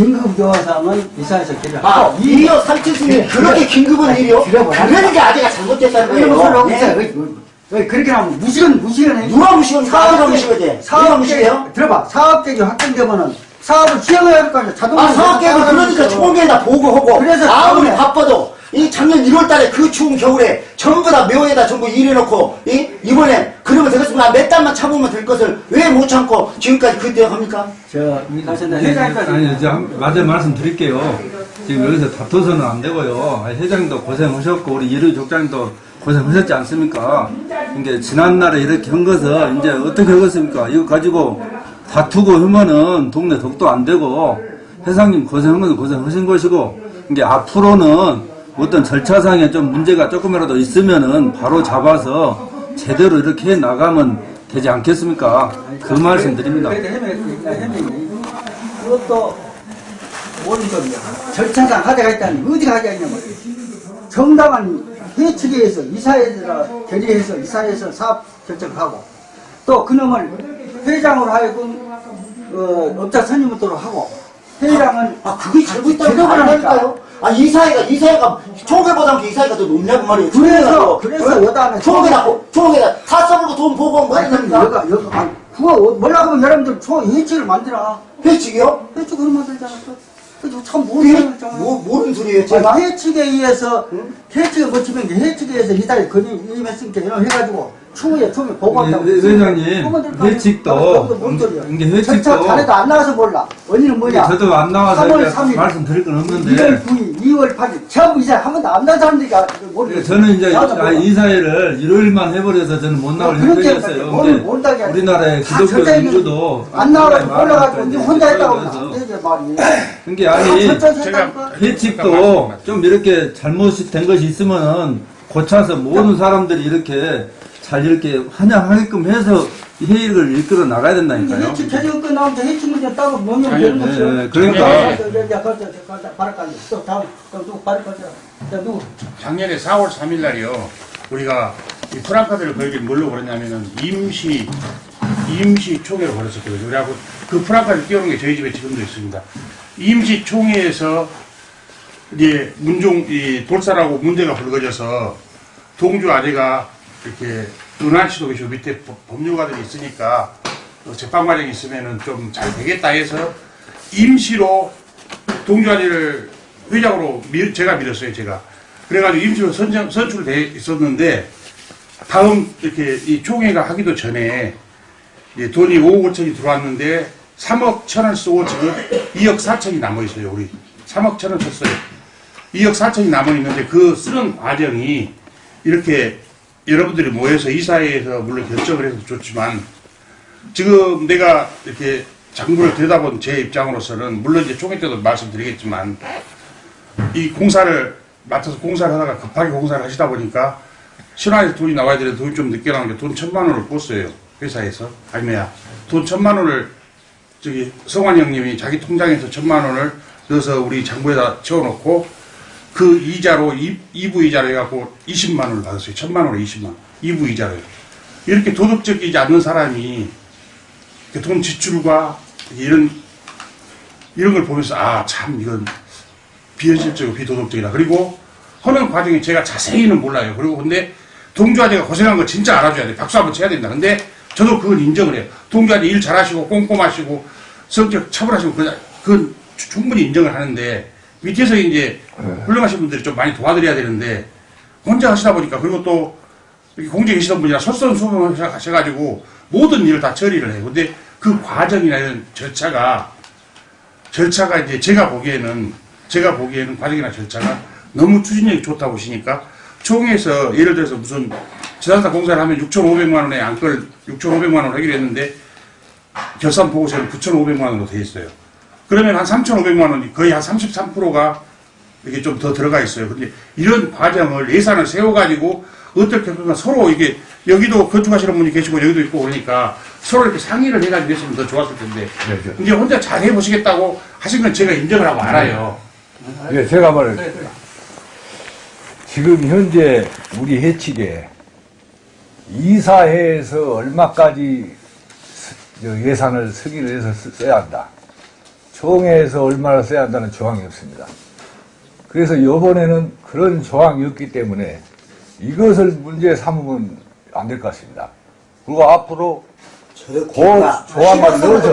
긴급 요화상은 이사에서 기를 아, 이요 삼칠순이 그렇게 긴급한 일이요? 줄여버려. 그러니까 아재가 잘못됐다는 이런 거예요. 소리 네. 그렇게 하면 무시건 무시건 해. 누가? 아재가 무시하지. 누가 사업 무시해요? 들어봐. 사업 계획이 확정되면은 사업을 시행해야 할 거 아니야. 자동으로 아, 사업계획은 그러니까 총회에다 보고하고 그래서 아무리 바빠도 이 작년 1월 달에 그 추운 겨울에 전부 다 묘에다 전부 일해놓고 이 이번에 그러면 되겠습니다. 몇 달만 참으면 될 것을 왜 못 참고 지금까지 그때 합니까? 네, 회장까지 아니, 이제 한- 맞아 말씀 드릴게요. 지금 여기서 다퉈서는 안 되고요. 아니, 회장님도 고생하셨고, 우리 이루 족장님도 고생하셨지 않습니까? 이게 지난날에 이렇게 한 것을 이제 어떻게 하겠습니까? 이거 가지고 다투고 하면은 동네 덕도 안 되고, 회장님 고생한 건 고생하신 것이고, 이게 앞으로는 어떤 절차상에 좀 문제가 조금이라도 있으면은 바로 잡아서 제대로 이렇게 해 나가면 되지 않겠습니까? 그 말씀 드립니다. 그것도 모든 겁니다. 절차상 하자가 있다니 어디가 하자 있냐면 정당한 회측에서 이사회에서 결의해서 이사회에서 사업 결정하고 또 그놈을 회장으로 하여금 어, 업자 선임부터 하고 회장은 아 그게 제도를 아닐까요? 아 이사회가 이사회가 총회보다 이사회가 더 높냐고 말이에요. 그래서- 그래서 여당은 총회다 총회다 다 써먹고 돈 보고 뭐 그럼 합니까? 여가 여가 아니 그거 몰라 그러면 여러분들 초 예측을 만들어 회칙이요? 회측 그런 만들잖아 그래서 참 회- 모르는 뭐 모르는 소리예요? 제가 해측에 의해서 해측에 거치면 이제 해측에 의해서 이달 건의 임했으니까 이런 해가지고 추후에 추후에 보고한다고. 회- 회장님, 회칙도, 이게 회칙도- 절차 자네도 안 나와서 몰라. 언니는 뭐냐? 저도 안 나와서 3월 이제 3일. 말씀드릴 건 1월 없는데. 9일 2월 8일. 전부 이제 한 번도 안 나온 사람들이 모르겠어 저는 이제 아. 이사회를 일요일만 해버려서 저는 못 나올 근데 못하게 하지. 우리나라의 다 기독교 민주도 안 나와서 몰라가지고 이제 혼자 했다고 하면 말이 그게 아니 했다니까 회칙도 좀 이렇게 잘못된 것이 있으면은 고쳐서 모든 사람들이 이렇게 잘 이렇게 환영하게끔 해서 이 회의를 이끌어 나가야 된다니까요. 해치 결정 끝나면 해치 문제 따로 뭐면 아니, 되는 네, 거죠. 네, 그러니까. 또 다음 또 누구 작년에 4월 3일 날이요. 우리가 이 프랑카드를 걸기 뭘로 걸었냐면은 임시 임시 총회로 걸었었거든요. 그래갖고 그 프랑카드 띄우는 게 저희 집에 지금도 있습니다. 임시 총회에서 이제 문종 이 돌사라고 문제가 불거져서 동주 아재가 이렇게 씨도 계시고 밑에 법- 법률가들이 있으니까 어, 재판 과정이 있으면은 좀잘 되겠다 해서 임시로 동주 아재를 회장으로 밀- 제가 밀었어요 제가. 그래가지고 임시로 선정, 선출돼 있었는데 다음 이렇게 이 총회가 하기도 전에 돈이 5억 5천이 들어왔는데 3억 천을 쓰고 지금 2억 4천이 남아 있어요 우리. 3억 천을 썼어요. 2억 4천이 남아 있는데 그 쓰는 과정이 이렇게 여러분들이 모여서 이사회에서 물론 결정을 해서 좋지만 지금 내가 이렇게 장부를 들여다본 제 입장으로서는 물론 이제 총회 때도 말씀드리겠지만 이 공사를 맡아서 공사를 하다가 급하게 공사를 하시다 보니까 신화에서 돈이 나와야 되는데 돈이 좀 늦게 나온 게돈 천만 원을 꿨어요 회사에서. 아니면 돈 천만 원을 저기 성환 형님이 자기 통장에서 천만 원을 넣어서 우리 장부에다 채워놓고 그 이자로 이, 2부 이자로 해갖고 20만 원을 받았어요 천만 원에 20만 원 2부 이자로요 이렇게 도덕적이지 않는 사람이 돈 지출과 이런 이런 걸 보면서 아 참 이건 비현실적이고 비도덕적이다. 그리고 하는 과정에 제가 자세히는 몰라요. 그리고 근데 동주아재가 고생한 거 진짜 알아줘야 돼. 박수 한번 쳐야 된다. 근데 저도 그건 인정을 해요. 동주아재 일 잘하시고 꼼꼼하시고 성격 차분하시고 그건, 충분히 인정을 하는데 밑에서 이제 훌륭하신 분들이 좀 많이 도와드려야 되는데 혼자 하시다 보니까 그리고 또 이렇게 공직에 계시던 분이라 솔선수범을 하셔가지고 모든 일을 다 처리를 해요. 근데 그 과정이나 이런 절차가 절차가 이제 제가 보기에는 제가 보기에는 과정이나 절차가 너무 추진력이 좋다 보시니까 총회에서 예를 들어서 무슨 지산사 공사를 하면 6,500만 원에 안걸 6,500만 원 하기로 했는데 결산 보고서는 9,500만 원으로 돼 있어요. 그러면 한 3,500만 원이 거의 한 33%가 이게 좀 더 들어가 있어요. 근데 이런 과정을 예산을 세워가지고 어떻게 보면 서로 이게 여기도 건축하시는 분이 계시고 여기도 있고 그러니까 서로 이렇게 상의를 해가지고 했으면 더 좋았을 텐데 이제 혼자 잘 해보시겠다고 하신 건 제가 인정을 하고 알아요. 예, 제가 말을 지금 현재 우리 해측에 이사회에서 얼마까지 예산을 승인을 해서 쓰- 써야 한다. 총회에서 얼마나 써야 한다는 조항이 없습니다. 그래서 이번에는 그런 조항이 없기 때문에 이것을 문제 삼으면 안 될 것 같습니다. 그리고 앞으로 그 조항만 넣어서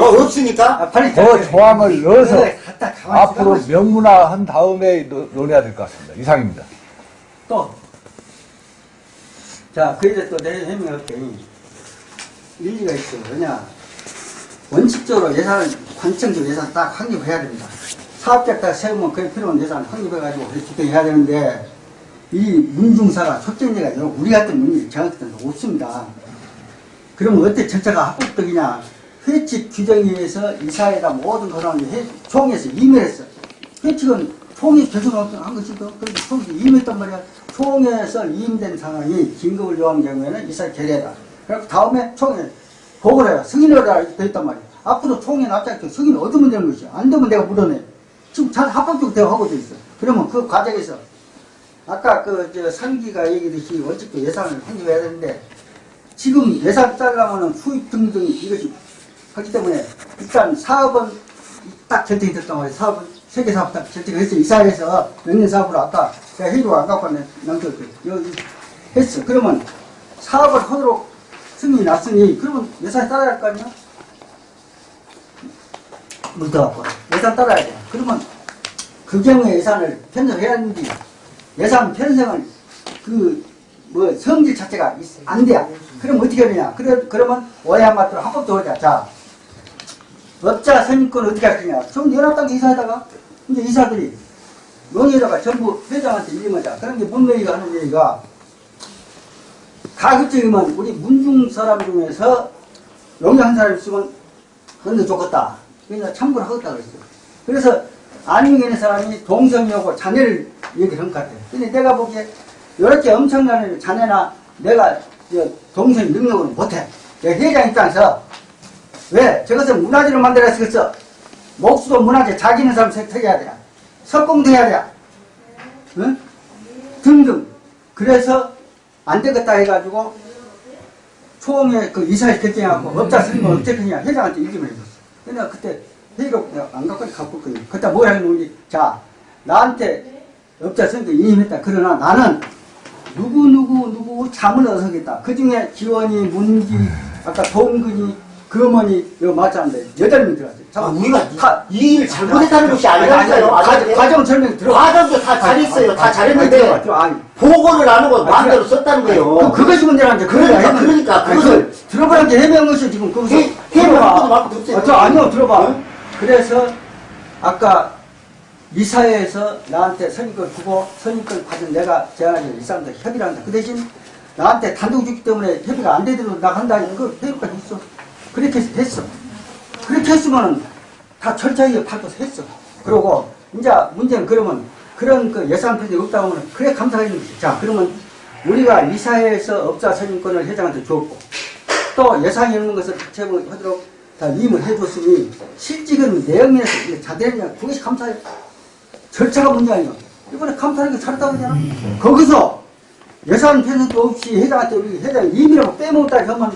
어, 없으니까? 아, 빨리 그 조항을 넣어서 앞으로. 명문화한 다음에 노- 논의해야 될 것 같습니다. 이상입니다. 또. 자, 그이제 또 내일 해명할게. 일리가 있어. 왜냐. 원칙적으로 예산을, 관청적 예산 딱 확립해야 됩니다. 사업계획 딱 세우면 그에 필요한 예산 확립해가지고 집행해야 되는데, 이 문중사가 초점제가 아니라 우리 같은 문이 정확히 없습니다. 그러면 어떻게 절차가 합법적이냐? 회칙 규정에 의해서 이사회가 모든 회, 총에서 임의했어. 회칙은 총이 결정한 것이고, 그래서 총이 임했단 말이야. 총에서 임된 상황이 긴급을 요한 경우에는 이사 결의다. 그래서 다음에 총에 승인을 해라. 이렇게 돼 있단 말이야. 앞으로 총에 납작해 승인을 얻으면 되는 것이야. 안 되면 내가 물어내. 지금 잘 합법적으로 대화 하고 돼 있어. 그러면 그 과정에서 아까 그, 저, 상기가 얘기했듯이 원칙도 예산을 확립해야 되는데, 지금 예산 짜려면은 수입 등등 이것이 하기 때문에 일단 사업은 딱 결정이 됐단 말이에요. 사업은 세계 사업 딱 결정을 했어요. 이사회에서 몇년 사업으로 아까 제가 회의로 안 갖고 왔네. 남겼어요. 여기 했어. 그러면 사업을 하도록 승인이 났으니 그러면 예산 따라야 할 거 아니야? 묻어갖고 예산 따라야 돼. 그러면 그 경우에 예산을 편성해야 하는지 예산 편성을 그 뭐 성질 자체가 있- 안 돼. 그럼 어떻게 하느냐? 그래 그러면 오해한 맛으로 합법도 하자. 자, 업자 선임권 어떻게 할 거냐? 전 연합당 이사에다가 이제 이사들이 논의에다가 전부 회장한테 일임하자. 그런 게 문명이가 하는 얘기가 가급적이면 우리 문중 사람 중에서 용역한 사람 있으면 건너 좋겠다. 그래서 참고를 하겠다 그랬어요. 그래서 안윤gen의 사람이 동성이하고 자네를 얘기를 한 것 같아요. 근데 내가 보기에 이렇게 엄청난 자네나 내가 저 동성 능력을 못해. 내가 회장 입장에서 왜 저것을 문화재로 만들었겠어? 목수도 문화재 자기는 사람 세탁해야 돼. 석공도 해야 돼. 응? 등등. 그래서 안 되겠다 해가지고 총회 그 이사회 결정하고 업자 선임을 어떻게 하냐 회장한테 얘기를 해줬어. 근데 내가 그때 회의록 안 갖고 갖고 있거든. 그때 뭘 하는지 자 나한테 업자 선임도 인임했다. 그러나 나는 누구 누구 누구 잠을 얻어서겠다. 그 중에 지원이 문기 아까 동근이 금원이 이거 맞았는데 여덟 명 들어갔어요. 아, 잠깐 우리가 가- 이 일 잘못했다는 것이 아니, 아니, 아니라니까요. 과- 과정 설명 들어. 과정도 다 잘했어요. 다 잘했는데 보고를 안 하고 아니, 마음대로 그래. 썼다는 거예요. 그, 그것이 문제라는 게 그러니까. 그러니까, 그것을- 그걸 들어보라는 게 해명한 것이 지금 거기서 해- 해명할 것도. 아, 저 아니요 들어봐 응? 그래서 아까 이사회에서 나한테 선임권 주고 선임권 받은 내가 제안하지 이 사람들 협의를 한다 그 대신 나한테 단독 주기 때문에 협의가 안 되도록 나간다 이거 협의까지 했어 그렇게 해서 됐어 그렇게 했으면 다 철저하게 받고서 했어. 그러고 이제 문제는 그러면 그런 그 예산 편이 없다고 하면 그래 감사하는 거지. 자 그러면 우리가 이 사회에서 업자 선임권을 회장한테 줬고 또 예상이 없는 것을 제공하도록 다 임을 해줬으니 실직은 내역면에서 이게 자대냐? 그것이 감사해 절차가 문제 아니야. 이번에 감사하는 게 잘했다고 그러잖아. 거기서 예산 편성도 없이 회장한테 우리 회장 임이라고 빼먹었다 하면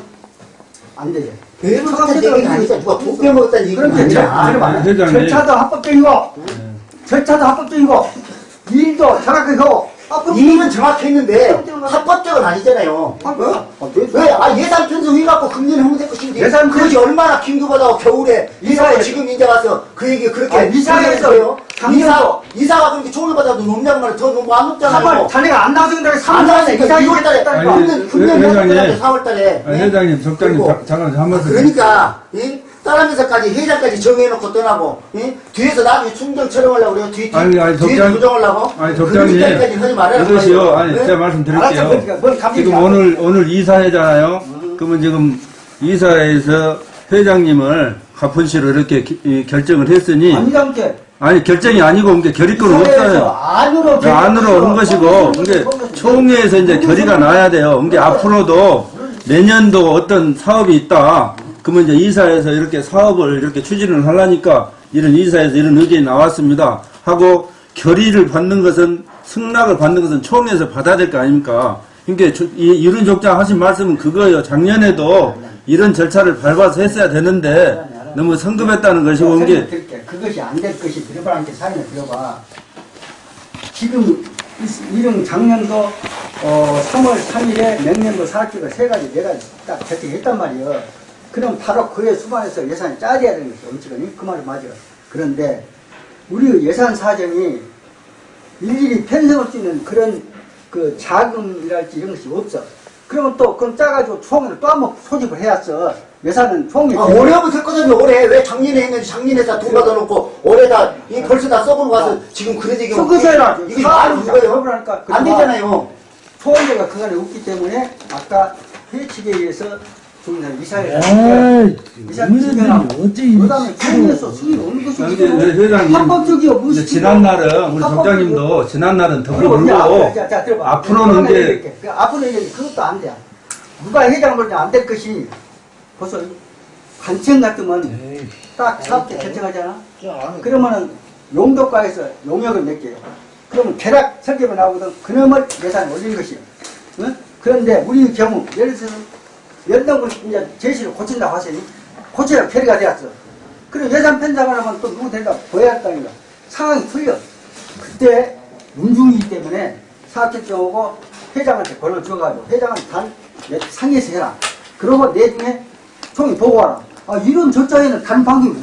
안 돼. 빼 먹었다는 얘기가 아니잖아. 누가 돈 빼먹었다는 얘기가 그렇게 아니야. 절차도 합법적이고 절차도 합법적이고 일도 정확하게 하고 이익은 정확했는데 합법적은 아니잖아요. 어? 왜? 아 예산 편성 해 갖고 금년에 하면 될 것인데 예산 그것이 얼마나 긴급하다고 겨울에 이사가 지금 이제 와서 그 얘기 그렇게 아? 작년도- 이사 이사가 그렇게 총을 받아도 높냐는 더 너무 안 높잖아요. 3월 자네가 안 나와서 근데 안 3월 나왔으니까 이사 2월 달에 금년 금년 회- 회장님 회장님. 4월 달에 아, 회장님, 적장님, 그리고 자- 잠깐 한 말씀. 그러니까 이 따라면서까지 회장까지 정해놓고 떠나고 이? 뒤에서 나중에 충정 촬영하려고 그래요. 뒤, 뒤, 아니, 아니, 뒤에서 조정하려고 아니, 적장님. 그렇게까지 하지 말아요. 이것이요. 아니, 네? 제가 말씀드릴게요. 알았어, 그러니까 지금 안 오늘, 오늘 이사회잖아요. 그러면 지금 이사회에서 회장님을 가푼시로 이렇게 기- 이 결정을 했으니, 아니다 함께 아니, 결정이 아니고, 이게 결의권은 없어요. 안으로 그 안으로 한 것이고, 이게 총회에서 이제 결의가 나야 돼요. 이게 앞으로도 내년도 어떤 사업이 있다. 그러면 이제 이사에서 이렇게 사업을 이렇게 추진을 하려니까 이런 이사에서 이런 의견이 나왔습니다. 하고 결의를 받는 것은 승낙을 받는 것은 총회에서 받아야 될 거 아닙니까? 그러니까 이- 이런 족장 하신 말씀은 그거예요. 작년에도 이런 절차를 밟아서 했어야 되는데 너무 성급했다는 것이고 온 게. 그것이 안 될 것이 들어봐한테 사연을 들어봐. 지금 이- 이런 작년도 어, 3월 3일에 명년도 사학기가 세 가지 네 가지 딱 채택했단 말이에요. 그럼 바로 그에 수반해서 예산이 짜야 되는 것이 엄청나니 그 말이 맞아. 그런데 우리 예산 사정이 일일이 편성할 수 있는 그런 그 자금이랄지 이런 것이 없어. 그러면 또 그럼 짜가지고 총을 또 한 번 소집을 해야죠. 예산은 총이 아, 올해부터 했거든요. 올해 왜 작년에 했는지 작년에 다 돈 받아놓고 올해다 이 벌써 다 써보고 가서 지금 그런 얘기가 해라. 이게 말이 누가요? 안 되잖아요. 소원제가 그간에 없기 때문에 아까 회칙에 의해서 중간 이사회를 이사 어째 이 그다음에 국내에서 승인 없는 것이 여기 회장님 합법적이요 무슨 지난 날은 우리 족장님도 지난 날은 덮어 그리고 이제 물고 앞으로. 앞으로는 이제. 그 앞으로 이제 그것도 안 돼. 누가 회장을 안될 것이 벌써 관청 같으면 딱 사업대 결정하잖아. 그러면은 용도과에서 용역을 낼게요. 그러면 계략 설계가 나오거든. 그놈을 예산을 올린 것이. 응? 그런데 우리 경우 예를 들어서 연동을 이제 제시를 고친다고 하시니 고쳐야 결의가 되었어. 그럼 예산 편성을 하면 또 누구 된다 보여야 한다니까. 상황이 틀려. 그때 문중이기 때문에 사업결정하고 회장한테 권을 줘가지고 회장은 단 상의해서 해라. 그러고 내중에 총이 보고 와라. 아, 이런 절차에는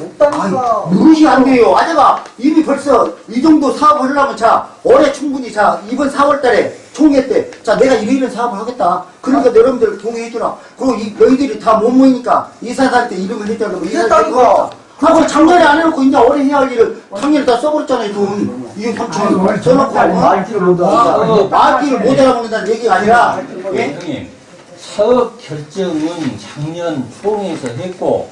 없다니까. 아니, 무릇이 안 돼요. 아재가 이미 벌써 이 정도 사업을 하려면 자, 올해 충분히 자, 이번 4월 달에 총회 때, 자, 내가 이런 사업을 하겠다. 그러니까 여러분들 동의해주라. 그리고 이, 너희들이 다 못 모이니까 이사한테 이름을 해줘야 되고, 이사한테 했다니까. 이거 아, 그 작년에 안 해놓고 이제 올해 해야 할 일을 작년에 다 써버렸잖아요, 돈. 이게 3천 써놓고. 말지를 못하고. 말기를 못 알아먹는다는 얘기가 아니라, 예? 형님 사업 결정은 작년 총회에서 했고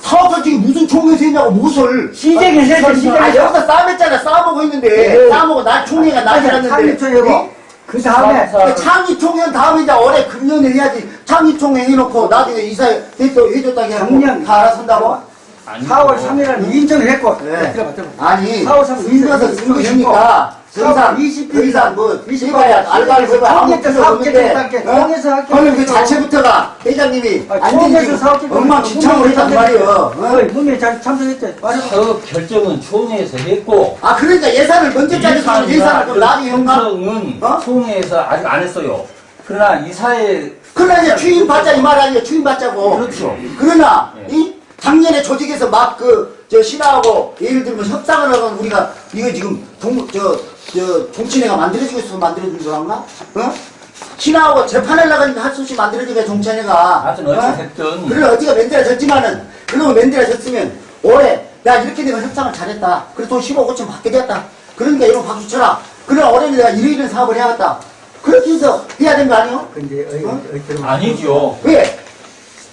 사업을 지금 무슨 총회에서 했냐고, 무엇을. 시작에서 했죠, 아, 시작에서. 여기서 싸맸잖아. 싸먹고 있는데. 네. 싸먹고 날 총회가 나지랐는데. 그 다음에 그 창의총회는 다음에 이제 올해 금년에 해야지. 창의총회 해놓고 나중에 이사회 대표 해줬다고 하고 작년 다 알아선다고? 아니 4월 3일에 인정을 했고 네. 아니, 4월 3일 인가서 인정을 쓴거 했고, 있으니까. 더 4월 이상, 20일 더 이상 뭐, 20일 해봐야, 알바를 해봐야 아무 총회에서 필요 사업 없는데. 결정할게. 어? 총회에서 할게. 그러면 그 자체부터가 회장님이 아, 안 총회에서 되지. 사업 결정 엉망진창으로 했단 말이에요. 어? 문에 잘 참석했죠 맞아 사업 결정은 총회에서 했고 아, 그러니까 예산을 먼저 짜줬으면 예산을 좀 나중에 형가? 결정은 어? 총회에서 아직 안 했어요 그러나 이사회 그러나 이제 추임 받자 이 말 아니에요. 추임 받자고. 그렇죠. 그러나 예. 이 작년에 조직에서 막그 저 신하하고 예를 들면 협상을 하건 우리가 이거 지금 동 저 저 정치회가 만들어지고 있어서 만들어진 줄 알나? 어? 신하하고 재판을 나가니까 할수 없이 만들어지게 정치회가. 하여튼 어찌됐든. 그래 어디가 만들어졌지만은 그러면 만들어졌으면 올해 야 이렇게 되면 협상을 잘했다. 그래서 돈 15, 5천 받게 되었다. 그러니까 이런 박수 쳐라. 그러나 올해는 내가 이런 사업을 해야겠다. 그렇게 해서 해야 되는 거 아니에요? 근데 어이 어? 아니죠 왜?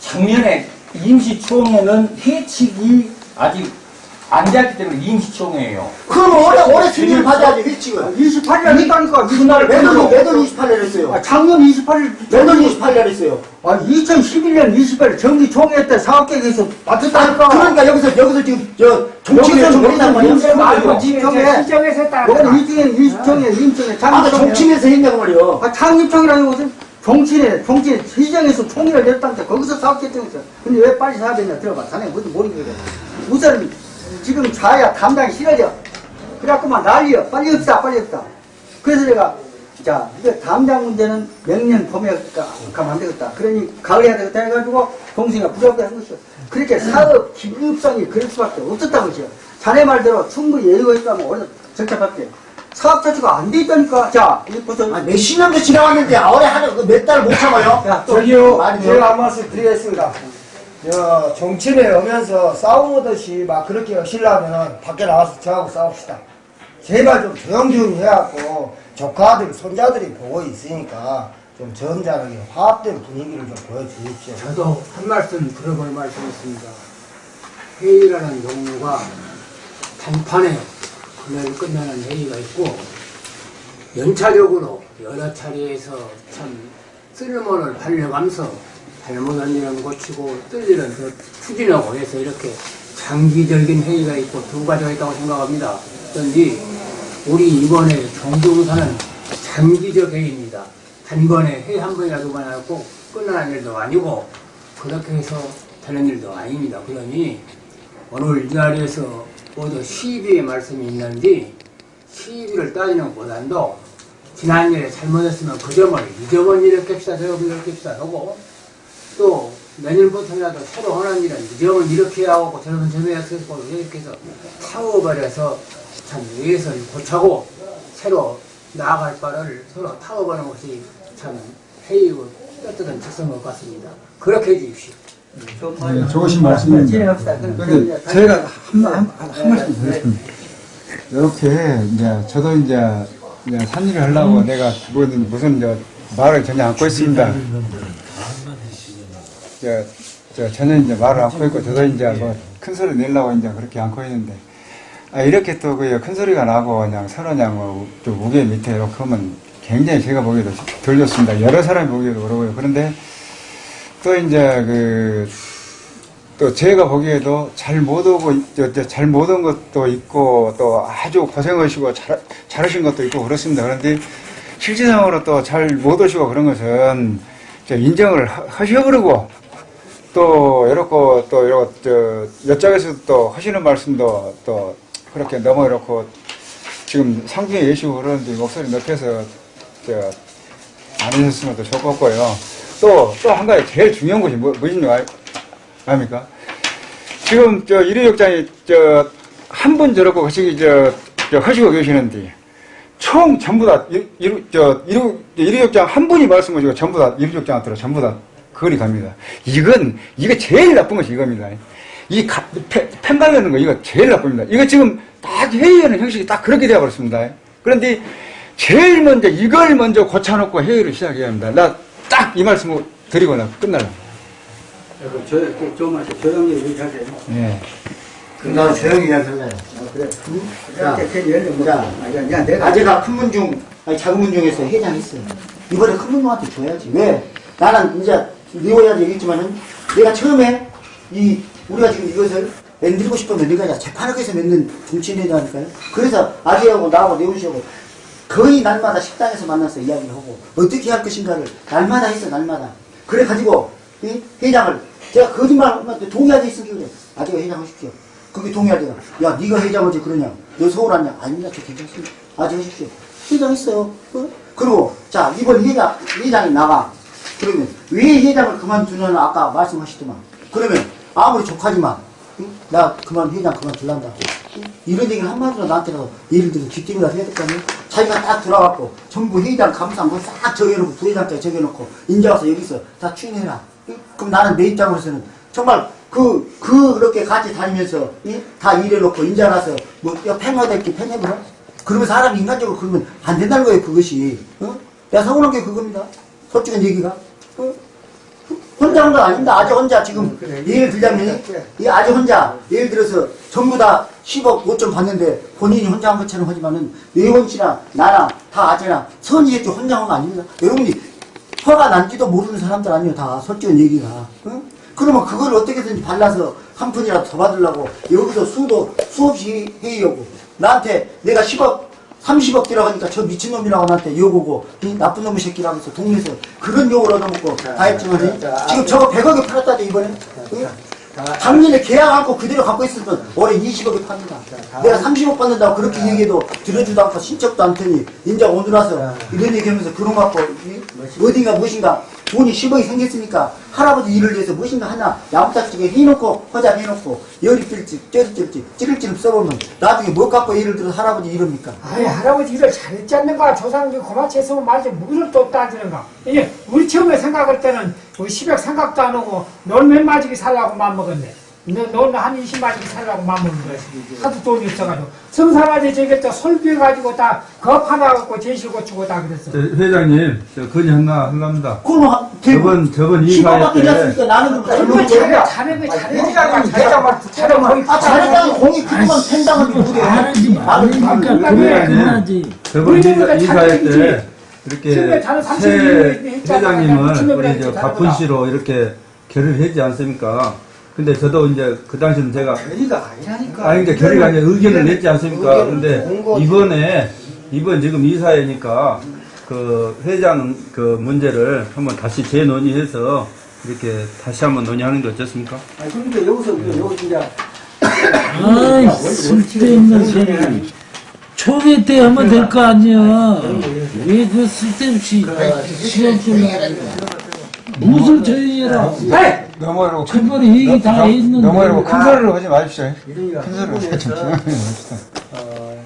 작년에 임시총회는 회칙이 아직 안 되었기 때문에 임시총회예요 그럼 올해 올해 승인을 받아야지 회칙을. 28일 했다니까 이날 매달 매달 28일 했어요. 아, 작년 28일 매달 28일 했어요. 아 2011년 28일 정기 총회 때 사업계획에서 아, 맡았다니까 그러니까 여기서 여기서 지금 저 정치를 했단 말이야. 말고 아, 지청에 시정에서 했다. 여기는 이중에 임시총회 임시총회 아까 장기총회 정치에서 했냐고 말이요. 아 창립총이라는 것은 정치네 정치 시정에서 총회를 냈다는데 거기서 사업결정했어 근데 왜 빨리 사업했냐 들어봐 자네 무슨 거야 우선 지금 좌야 담당이 싫어져. 그래갖고만 난리여. 빨리 없다 빨리 없다. 그래서 내가 자 이거 담당 문제는 명년 봄에 가- 가면 안 되겠다. 그러니 가을에 해야 되겠다 해가지고 동생이가 부족하게 한 것이요 그렇게 사업 기급성이 그럴 수밖에 없었다는 것이요 자네 말대로 충분히 여유가 있다면 어디서 적합할게. 사업 자체가 안 돼 있다니까. 자 보세요 아, 몇십 년도 지나왔는데 올해 하는 그몇 달 못 참아요. 야, 또 저기요? 제가 한 말씀 드리겠습니다. 저, 정치에 오면서 싸우듯이 막 그렇게 하시려면 밖에 나가서 저하고 싸웁시다. 제발 좀 조용조용히 해갖고 조카들, 손자들이 보고 있으니까 좀 점잖하게 화합된 분위기를 좀 보여주십시오. 저도 한 말씀 들어볼 말씀이 있습니다. 회의라는 종류가 단판에 금요일 끝나는 회의가 있고 연차력으로 여러 차례에서 참 쓸모를 발려가면서 잘못한 일은 고치고 뜰 일은 더 추진하고 해서 이렇게 장기적인 회의가 있고 두 가지가 있다고 생각합니다. 그런지 우리 이번에 종교사는 장기적 회의입니다. 단번에 회의 한 번이나 두번 하고 끝나는 일도 아니고 그렇게 해서 되는 일도 아닙니다. 그러니 오늘 이 자리에서 모두 시비의 말씀이 있는데 시비를 따지는 것보다도 지난 일에 잘못했으면 그 점을 이렇게 합시다 저건 이렇게 합시다 하고 또 내년부터라도 새로 하는 일은 이 점은 이렇게 하고 저런 점에 어떻게 하고 이렇게 해서 타워버려서 참 위에서 고차고 새로 나아갈 바를 서로 타워버리는 것이 참 회의고 떳떳한 직성인 것 같습니다. 그렇게 해주십시오. 네, 좋으신 말씀입니다. 진행합시다. 근데 제가 한, 한, 한, 한 말씀 드렸습니다. 이렇게 이제 저도 이제, 산일을 하려고 내가 무슨, 무슨 저 말을 전혀 안고 있습니다. 저, 저 전혀 이제 말을 안고 있고 저도 이제 뭐 큰 소리 내려고 이제 그렇게 안고 있는데 아, 이렇게 또 그 큰 소리가 나고 그냥 서로 그냥 뭐좀 무게 밑에 이렇게 하면 굉장히 제가 보기에도 덜 좋습니다. 여러 사람이 보기에도 그러고요. 그런데 또 이제 그, 또 제가 보기에도 잘 못 오고, 잘 못 온 것도 있고, 또 아주 고생하시고 잘, 잘하신 것도 있고 그렇습니다. 그런데 실질상으로 또 잘 못 오시고 그런 것은 저 인정을 하- 하셔버리고, 또 이렇게 또 이렇게 저 여짝에서 또 하시는 말씀도 또 그렇게 너무 이렇게 지금 상중에 계시고 그러는데 목소리 높여서 저안 하셨으면 더 좋겠고요. 또, 또 한 가지 제일 중요한 것이 뭐, 무엇인 줄 알, 압니까? 지금 저 일회역장이 저, 한 분 저렇고 거시기 저, 저 하시고 계시는데, 총 전부 다, 일, 일, 저, 일, 일회역장 한 분이 말씀하시고 전부 다 일회역장한테로 전부 다 거리 갑니다. 이건, 이게 제일 나쁜 것이 이겁니다. 이 가, 펜, 펜 바르는 거 이거 제일 나쁩니다. 이거 지금 딱 회의하는 형식이 딱 그렇게 되어버렸습니다. 그런데 제일 먼저 이걸 먼저 고쳐놓고 회의를 시작해야 합니다. 나 딱 이 말씀을 드리고 나 끝날라. 저, 좀 하세요. 조용히 얘기하세요. 네. 예. 나 조용히 이야기할래. 그래. 자, 괜히 열려 못. 자, 아니, 야, 내가. 아재가 큰 문중, 아니 작은 문중에서 회장했어요. 이번에 큰 문중한테 줘야지. 왜? 나는 이제 리오야도 얘기했지만은 내가 처음에 이 우리가 지금 이것을 만들고 싶으면 내가 재판학에서 맺는 정치인이라니까요. 그래서 아재하고 나하고 내훈 씨하고 거의 날마다 식당에서 만나서 이야기를 하고 어떻게 할 것인가를 날마다 했어 날마다. 그래 가지고 이 회장을 제가 거짓말하면 동의하지 있으니까 그래. 아재가 회장 하십시오. 그게 동의하대요. 야, 네가 회장하지 그러냐? 너 서울 왔냐? 아닙니다. 저 괜찮습니다. 아재 하십시오. 회장 했어요. 어? 그리고 자 이번 회장 회장이 나가. 그러면 왜 회장을 그만두냐는 아까 말씀하시더만. 그러면 아무리 족하지만 응? 나 그만 회장 그만둘란다. 응? 이런 얘기를 한마디로 나한테라도 예를 들어 귀띔이라도 해야 될 거 아니에요? 자기가 딱 들어가고 전부 회장 감사한 거싹 적여놓고 부회장까지 적여놓고 인제 와서 여기서 다 추인해라. 응? 그럼 나는 내 입장으로서는 정말 그, 그, 그렇게 같이 다니면서, 이? 다 일해놓고, 인제 와서, 뭐, 야, 팽화될게 팽해버려? 그러면 사람이 인간적으로 그러면 안 된다는 거예요, 그것이. 어? 내가 서운한 게 그겁니다. 솔직한 얘기가. 어? 혼자 한건 아닙니다. 아주 혼자 지금 예를 들자면 이 아주 혼자 예를 들어서 전부 다 10억 5천 받는데 본인이 혼자 한 것처럼 하지만은 외원 씨나 나나 다 아재나 선이 했지 혼자 한 거 아닙니다. 여러분이 화가 난지도 모르는 사람들 아니에요 다 솔직한 얘기가. 응? 그러면 그걸 어떻게든지 발라서 한 푼이라도 더 받으려고 여기서 수도 수없이 회의하고 나한테 내가 10억 30억 들어가니까 저 미친놈이라고 나한테 욕 오고 이 나쁜 놈의 새끼라고 해서 동네에서 그런 욕을 얻어먹고 다 했지만 지금 저거 100억에 팔았다죠 이번에. 응? 작년에 계약 않고 그대로 갖고 있었던 올해 20억에 팝니다 내가 30억 받는다고 그렇게 얘기해도 들어주도 않고 신척도 않더니 인제 오늘 와서 이런 얘기하면서 그런 거 갖고 이? 어딘가 무엇인가 돈이 10억이 생겼으니까 할아버지 일을 위해서 무엇인가 하나 야무짝지게 해놓고 허장해놓고 열이 뜰지 쩔이 뜰지 찌를찌를 써보면 나중에 뭐 갖고 예를 들어 할아버지 이럽니까? 아니 할아버지 일을 잘했지 않는가? 조상들 고마치 했으면 말지. 무슨 또 따지는가? 이게 우리 처음에 생각할 때는 우리 10억 생각도 안 하고 놀몇 마지기 살라고 맘먹었네. 너너한 20마지기 살라고 맘먹는 거야 하도 돈이 없어가지고. 성사마지 저기 또 설비해가지고 다거 하나갖고 제시 고치고 다 그랬어. 저 회장님, 저 건의 하나. 그거는 한- 저번, 저번 10억 이사회 때, 놨으니까 나는 그럼 잘못한 잘해 잘해 잘해. 잘해. 아 잘했다고 공이 그동안 팬당을 못해 나는 그러니까 회장님, 저번 이사, 이사회. 때 이렇게 새. 회장님을 우리 저 했지, 가쁜 다르구나. 씨로 이렇게 결의했지 않습니까? 근데 저도 이제 그 당시는 제가 결의가 아니라니까. 아니, 그러니까 결의가 아니라 의견을 냈지 않습니까? 근데. 이번에, 이번 지금 이 사회니까 그 회장 그 문제를 한번 다시 재논의해서 이렇게 다시 한번 논의하는 게 어떻습니까? 아니, 그러니까 여기서, 여기 이제, 아이, 쓸데없는 소리. 초기 때 하면 될 거 아니야. 왜 그 쓸데없이 시간 끌려. 무슨 조용해라. 넘어가려고 첫번에 얘기 다 했는데. 넘어가려고 큰 소리로 하지 마십시오. 이러니까 큰 소리로 하지 마십시오. 어,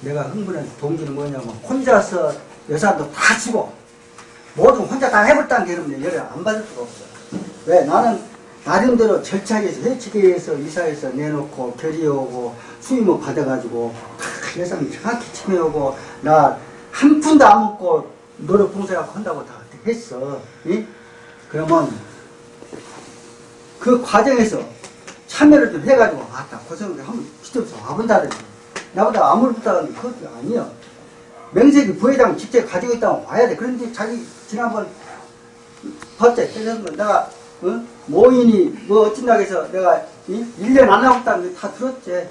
내가 흥분한 동기는 뭐냐면 혼자서 여사도 다 치고 모두 혼자 다 해버렸다는 게 여러분 열을 안 받을 수가 없어. 왜? 나는 나름대로 절차에서 회칙에서 이사해서 내놓고 결의오고 수임을 받아가지고 다 예산 정확히 참여하고 나 한 푼도 안 먹고 노력 봉사하고 한다고 다 했어. 이? 그러면 그 과정에서 참여를 좀 해가지고 아따 고생을 한번 시점에서 와본다든지 나보다 아무리 부탁하는 그것도 아니야 명색이 부회장 직접 가지고 있다면 와야 돼 그런데 자기 지난번 봤지 그래서 내가 어? 모인이 뭐 어쩐다고 해서 내가 이? 1년 안 나왔다는 거다 들었지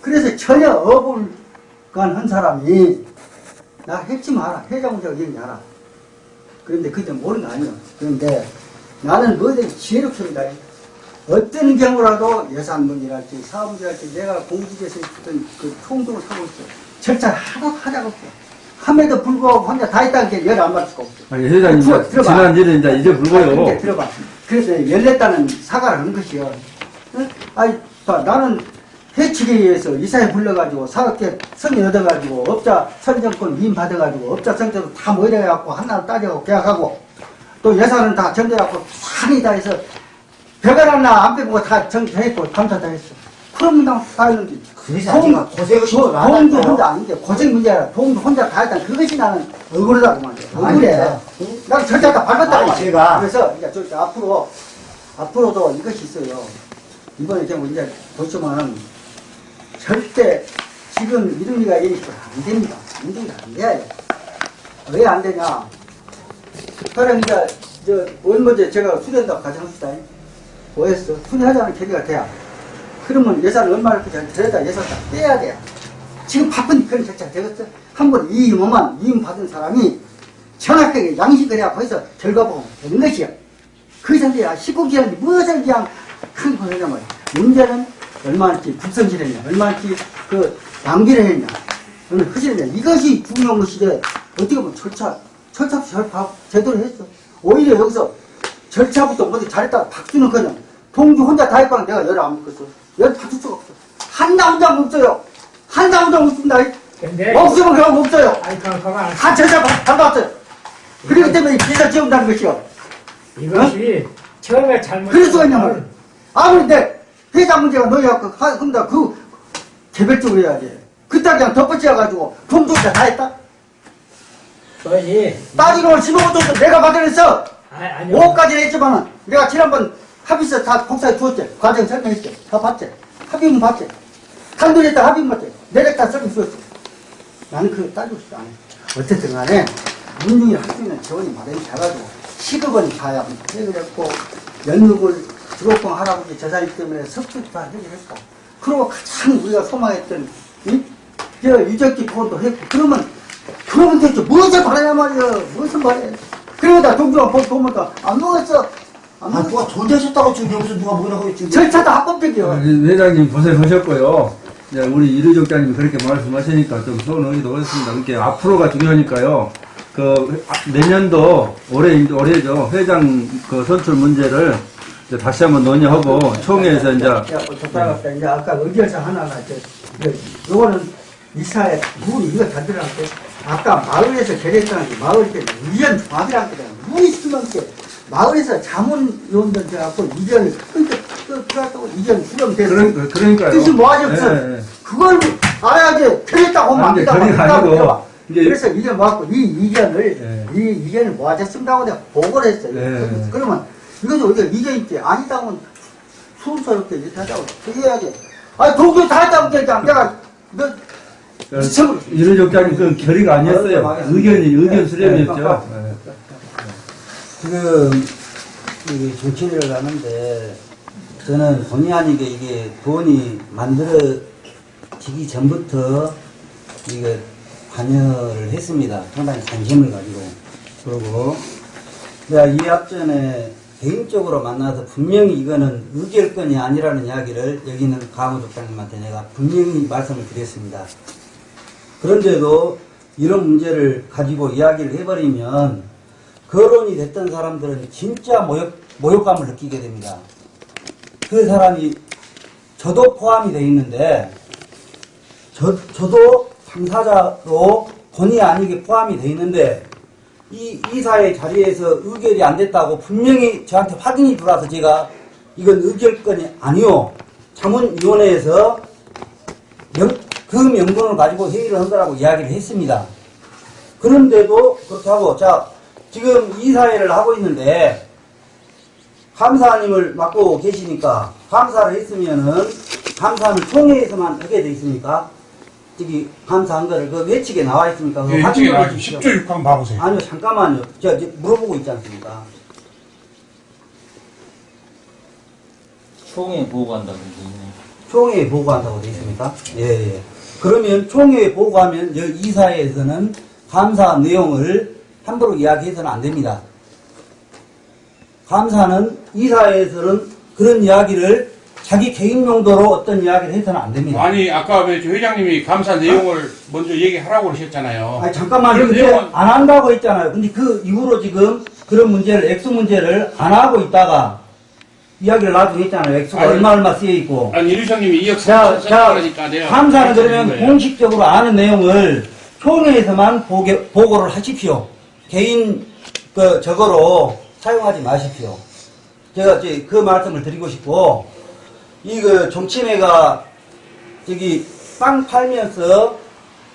그래서 전혀 어불간 한 사람이 나 했지 마라 회장 문제가 얘기하라 그런데 그때 모르는 거 아니야 그런데 나는 뭐든지 지혜롭습니다 어떤 경우라도 예산 문제랄지 사업 문제랄지 내가 공직에서 있던 그 총동을 하고 있어. 절차를 하나도 하자고 없어. 함에도 불구하고 혼자 다 했다는 게 열안 받을 수가 없어. 아니 회장님 들어, 이제 들어봐. 지난 일은 이제 이제 아, 불고요. 들어봐. 그래서 열렸다는 사과를 하는 것이요. 응? 아니, 봐, 나는 회칙에 의해서 이사에 불러가지고 사업계 성의 얻어가지고 업자 선정권 위임 받아가지고 업자 선정권 다 모여갖고 하나를 따져갖고 계약하고 또 예산은 다 전제갖고 산이 다 해서 벽을 하나 안 빼고 다 정했고 감사 다 했어. 그럼 나다 했는데 그래서 아직 고생을 도- 안 도움도? 혼자 아닌데 고생 문제야. 아니라 도움도 혼자 다 했다. 그것이 나는 억울하다고 말이야. 억울해. 나는 절차 다 밟았다고 말이야. 제가- 그래서 이제 저, 저 앞으로 앞으로도 이것이 있어요. 이번에 경우 이제 보시면 절대 지금 이름이가 이니까 안 됩니다. 인정이 안 돼요. 왜 안 되냐? 그럼 이제 저 원 문제 제가 수련다 가정합시다. 뭐했어? 수리하자는 계기가 돼야. 그러면 예산을 얼마를 그냥 들여다 예산 다 떼야 돼요. 지금 바쁜 그런 절차가 되겠어? 한번 이임만 이임 받은 사람이 정확하게 양식을 해야 거기서 결과 보고 되는 것이야. 그 상태야 19기한이 무엇을 그냥 큰 거냐면 말이야. 문제는 얼마나치 국성질 했냐, 얼마나치 그 낭비를 했냐, 흐지를 했냐. 이것이 중요한 것이지. 어떻게 보면 절차, 절차 절파 제대로 했어. 오히려 여기서 절차부터 어디 잘했다 박수는 그냥 동주 혼자 다 했거나 내가 열을 안 먹겠어. 열 받을 수가 없어. 한나 혼자 없어요. 한나 혼자 없습니다. 근데 없으면 그냥 없어요. 아니 그 그만 다 절차 밟았어요. 그렇기 때문에 비자 지운다는 것이요. 이것이 처음에 잘못 그럴 수가 있냐 말이야. 아무리 내 회장 문제가 너희가 그, 하- 한다 그 개별적으로 해야지. 그따 그냥 덧붙여가지고 동조자 다 했다? 너희 따지고 15조 내가 받아냈어. 아니 아니 5억까지 했지만은 내가 지난번 합의서 다 복사해 주었지. 과정 설명했지. 다 봤지. 합의문 봤지. 탄도했다 합의문 봤지. 내렸다 설명 주었지. 나는 그거 따지고 싶지 않아. 어쨌든 간에 문중이 할수 있는 재원이 마련이 돼가지고 10억 원이 가야 해결했고 연극을 주곡공 할아버지 재산이 때문에 석주도 다 해결했고 그리고 가장 우리가 소망했던 이? 저 유적지 보건도 했고 그러면 그러면 대체 무엇을 바라냐 말이야 무엇을 바래 그러다 동주가 보- 보니까 안 먹었어 안 아, 누가 존재하셨다고 지금 여기서 누가 뭐라고 했지? 절차도 합법적이야 회장님 고생하셨고요. 이제 우리 이르족장님 그렇게 말씀하시니까 좀 소원의기도 그렇습니다. 그렇게 앞으로가 중요하니까요. 그 아, 내년도 올해 올해죠 회장 그 선출 문제를 이제 다시 한번 논의하고 총회에서 이제 야, 적당합다 이제 아까 의견서 하나가 이제 요거는 이사의 룰이 이거 잘 들어갈게. 아까 마을에서 결했다는 게 마을 때 의견 조합이라는 거잖아. 무이 수만 게 마을에서 자문위원들 돼갖고 의견이 그러니까 그 그래갖고 의견 수렴돼서 그런 그러니까요. 뜻이 뭐하지 없어. 예, 예. 그걸 알아야지 하면 결의가 한다고 아니고 들어봐. 이제- 그래서 이게 뭐갖고 이 의견을 예. 이 뭐하자 쓴다고 내가 보고를 했어요. 예. 그러면 이것도 우리가 의견 있지 아니다면 순서롭게 이렇게 하자고 얘기해야지. 아니 동조 다 했다고 그냥 내가 너 미쳐버렸어. 이르족장님 그건 결의가 아니었어요. 아, 의견이 의견 네, 수렴이었죠. 지금 이 정치를 하는데 저는 본의 아니게 이게 돈이 만들어지기 전부터 이게 관여를 했습니다. 상당히 관심을 가지고 그러고 내가 이 앞전에 개인적으로 만나서 분명히 이거는 의결권이 아니라는 이야기를 여기 있는 강호족장님한테 내가 분명히 말씀을 드렸습니다. 그런데도 이런 문제를 가지고 이야기를 해버리면 거론이 됐던 사람들은 진짜 모욕, 모욕감을 느끼게 됩니다. 그 사람이 저도 포함이 되어 있는데 저, 저도 당사자로 본의 아니게 포함이 되어 있는데 이 이사의 자리에서 의결이 안 됐다고 분명히 저한테 확인이 들어와서 제가 이건 의결권이 아니요 자문위원회에서 명, 그 명분을 가지고 회의를 한 거라고 이야기를 했습니다. 그런데도 그렇다고 자 지금 이사회를 하고 있는데 감사님을 맡고 계시니까 감사를 했으면은 감사는 총회에서만 하게 돼 있습니까? 저기 감사한 거를 그 외측에 나와 있습니까? 예, 나와 해주십시오. 10조 6항 봐보세요. 아니요 잠깐만요. 저 이제 물어보고 있지 않습니까? 총회 보고한다는 게 있네. 총회에 보고한다고 되어 있습니까? 예, 예. 그러면 총회에 보고하면 여 이사회에서는 감사 내용을 함부로 이야기해서는 안 됩니다. 감사는 이 사회에서는 그런 이야기를 자기 개인 용도로 어떤 이야기를 해서는 안 됩니다. 아니 아까 왜 회장님이 감사 내용을 먼저 얘기하라고 그러셨잖아요. 아니 잠깐만 그럼 근데 내용은- 안 한다고 했잖아요. 근데 그 이후로 지금 그런 문제를 액수 문제를 안 하고 있다가 이야기를 나중에 했잖아요. 액수가 아니, 얼마 얼마 쓰여 있고. 아니 이류장님이 2억 자, 3천 자, 썼다니까 내가 감사는 그러면. 공식적으로 아는 내용을 총회에서만 보게, 보고를 하십시오. 개인 그 저거로 사용하지 마십시오. 제가 이제 그 말씀을 드리고 싶고 이그 정치회가 저기 빵 팔면서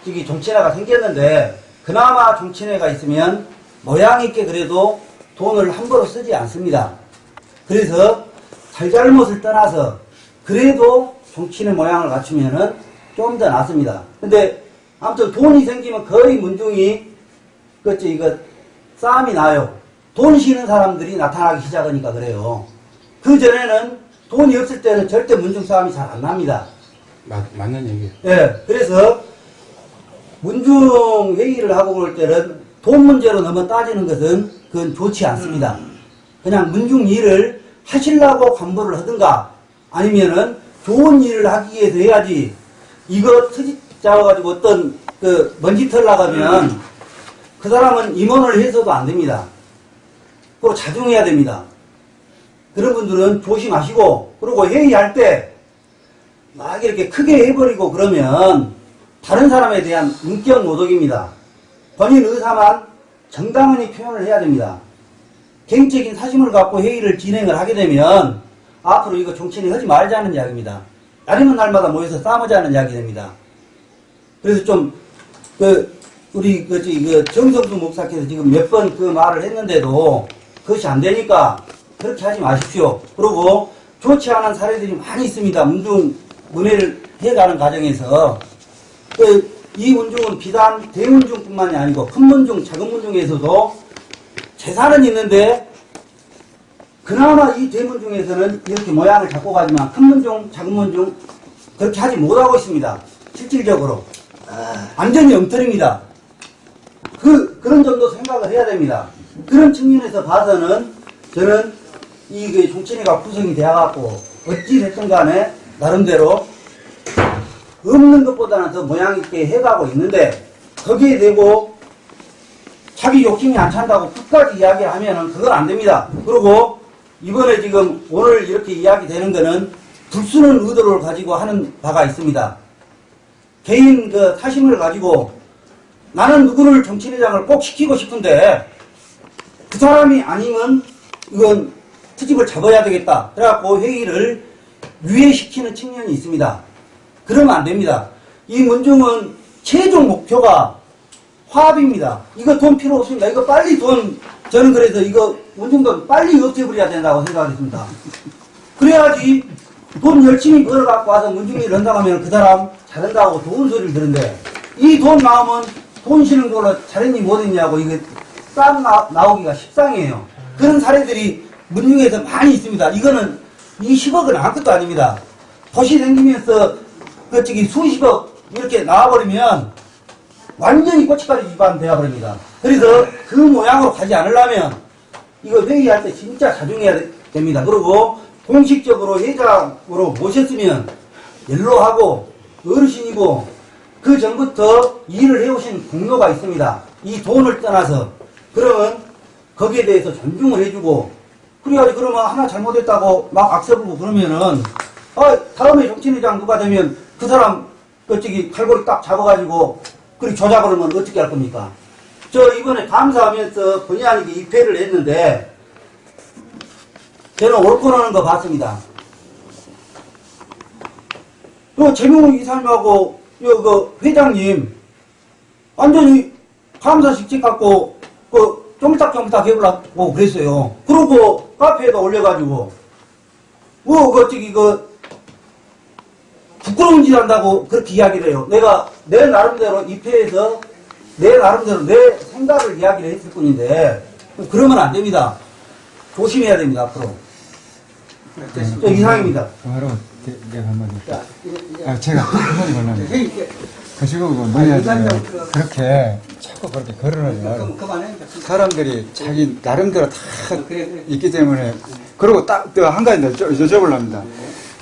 저기 정치회가 생겼는데 그나마 정치회가 있으면 모양 있게 그래도 돈을 함부로 쓰지 않습니다. 그래서 잘잘못을 떠나서 그래도 정치인의 모양을 갖추면은 좀 더 낫습니다. 근데 아무튼 돈이 생기면 거의 문중이 그치 이거 싸움이 나요. 돈 쉬는 사람들이 나타나기 시작하니까 그래요. 그 전에는 돈이 없을 때는 절대 문중 싸움이 잘 안 납니다. 맞, 맞는 얘기예요. 예, 그래서 문중 회의를 하고 볼 때는 돈 문제로 너무 따지는 것은 그건 좋지 않습니다. 그냥 문중 일을 하시려고 간부를 하든가 아니면은 좋은 일을 하기 위해서 해야지 이거 트집 잡아가지고 어떤 그 먼지 털 나가면 그 사람은 임원을 해서도 안 됩니다. 그리고 자중해야 됩니다. 그런 분들은 조심하시고 그리고 회의할 때 막 이렇게 크게 해버리고 그러면 다른 사람에 대한 인격 모독입니다. 본인 의사만 정당하게 표현을 해야 됩니다. 개인적인 사심을 갖고 회의를 진행을 하게 되면 앞으로 이거 정치인이 하지 말자는 이야기입니다. 날이면 날마다 모여서 싸우자는 이야기 됩니다. 그래서 좀, 그, 우리, 그, 정성수 목사께서 지금 몇 번 그 말을 했는데도 그것이 안 되니까 그렇게 하지 마십시오. 그리고 좋지 않은 사례들이 많이 있습니다. 문중, 문해를 해가는 과정에서. 그, 이 문중은 비단 대문중뿐만이 아니고 큰 문중, 작은 문중에서도 재산은 있는데 그나마 이 대문중에서는 이렇게 모양을 잡고 가지만 큰 문중, 작은 문중 그렇게 하지 못하고 있습니다. 실질적으로. 완전히 엉터리입니다. 그, 그런 점도 생각을 해야 됩니다. 그런 측면에서 봐서는 저는 이그 종친회가 구성이 되어갖고 어찌 됐든 간에 나름대로 없는 것보다는 더 모양 있게 해가고 있는데 거기에 대고 자기 욕심이 안 찬다고 끝까지 이야기하면은 그건 안 됩니다. 그리고 이번에 지금 오늘 이렇게 이야기 되는 거는 불순한 의도를 가지고 하는 바가 있습니다. 개인 그 사심을 가지고 나는 누구를 정치회장을 꼭 시키고 싶은데 그 사람이 아니면 이건 트집을 잡아야 되겠다. 그래갖고 회의를 유예시키는 측면이 있습니다. 그러면 안 됩니다. 이 문중은 최종 목표가 화합입니다. 이거 돈 필요 없습니다. 이거 빨리 돈, 저는 그래서 이거 문중돈 빨리 없애버려야 된다고 생각했습니다. 그래야지 돈 열심히 벌어갖고 와서 문중일을 한다고 하면 그 사람 잘한다고 좋은 소리를 들은데 이 돈 나오면 돈 쉬는 걸로 잘했니 못했냐고 이게 싹 나, 나오기가 십상이에요. 그런 사례들이 문중에서 많이 있습니다. 이거는 이 10억은 아무것도 아닙니다. 도시 생기면서 그 저기 수십억 이렇게 나와버리면 완전히 고춧가루 집안 되어 버립니다. 그래서 그 모양으로 가지 않으려면 이거 회의할 때 진짜 자중해야 되- 됩니다. 그리고 공식적으로 회장으로 모셨으면 연로하고 어르신이고 그 전부터 일을 해오신 공로가 있습니다. 이 돈을 떠나서 그러면 거기에 대해서 존중을 해주고 그래야지 그러면 하나 잘못했다고 막 악세 부고 그러면은 아 다음에 정치회장 누가 되면 그 사람 어쩌기 칼골이 딱 잡아가지고 그리 조작을 하면 어떻게 할 겁니까? 저 이번에 감사하면서 본의 아니게 입회를 했는데 저는 옳고 나는 거 봤습니다. 그 재명훈 이사님하고 요 그 회장님 완전히 감사식 찍갖고 그 쫑딱쫑딱 해보려고 그랬어요. 그러고 카페에다 올려가지고 뭐그 저기 그 부끄러운 짓 한다고 그렇게 이야기를 해요. 내가 내 나름대로 입회해서 내 나름대로 내 생각을 이야기를 했을 뿐인데 그러면 안 됩니다. 조심해야 됩니다 앞으로. 저 이상입니다. 바로 내- 내가 한번 자, 이제, 이제 아, 제가 한마디 말하면 회의 이제 그 지금 뭐냐 이사님 지금 그- 그렇게 자꾸 그렇게 그만해. 사람들이 자기 나름대로 다 그래. 있기 때문에 그리고 딱 한 가지 더 여쭤- 여쭤보려 합니다.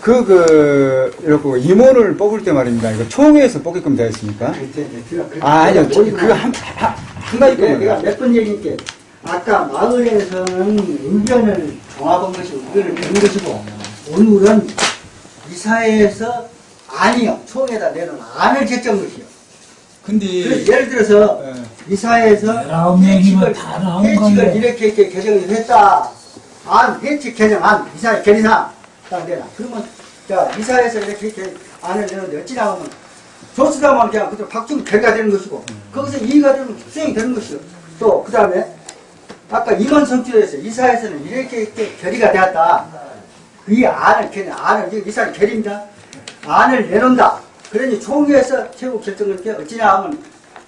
그, 그, 이렇게 임원을 뽑을 때 말입니다. 이거 총회에서 뽑게끔 되어 있습니까? 아, 아니요. 저- 그거 한, 한, 한 가지 내가 뿐입니다. 몇번 얘기할게. 아까 마을에서는 의견을 종합한 것이고 의견을 내는 것이고 오늘은 이사회에서 아니요 총에다 내는 안을 제정 것이요. 근데, 예를 들어서 예. 이사회에서 명이면 다 나온 회칙을. 이렇게 이렇게 개정을 했다. 안 회칙 개정 안 이사회 결의사항 딱 내라. 그러면 자 이사회에서 이렇게 이렇게 안을 내는데 어찌 나오면 조수다만 그냥 그대로 박중 결의가 되는 것이고 거기서 이의가 되면 수행이 되는 것이고 또그 다음에 아까 임원 선출에서 이사회에서는 이렇게 이렇게 결의가 되었다. 이 안을 결 안을 이게 이사회 결의입니다. 안을 내놓는다. 그러니 총회에서 최고 결정을 게 어찌냐 하면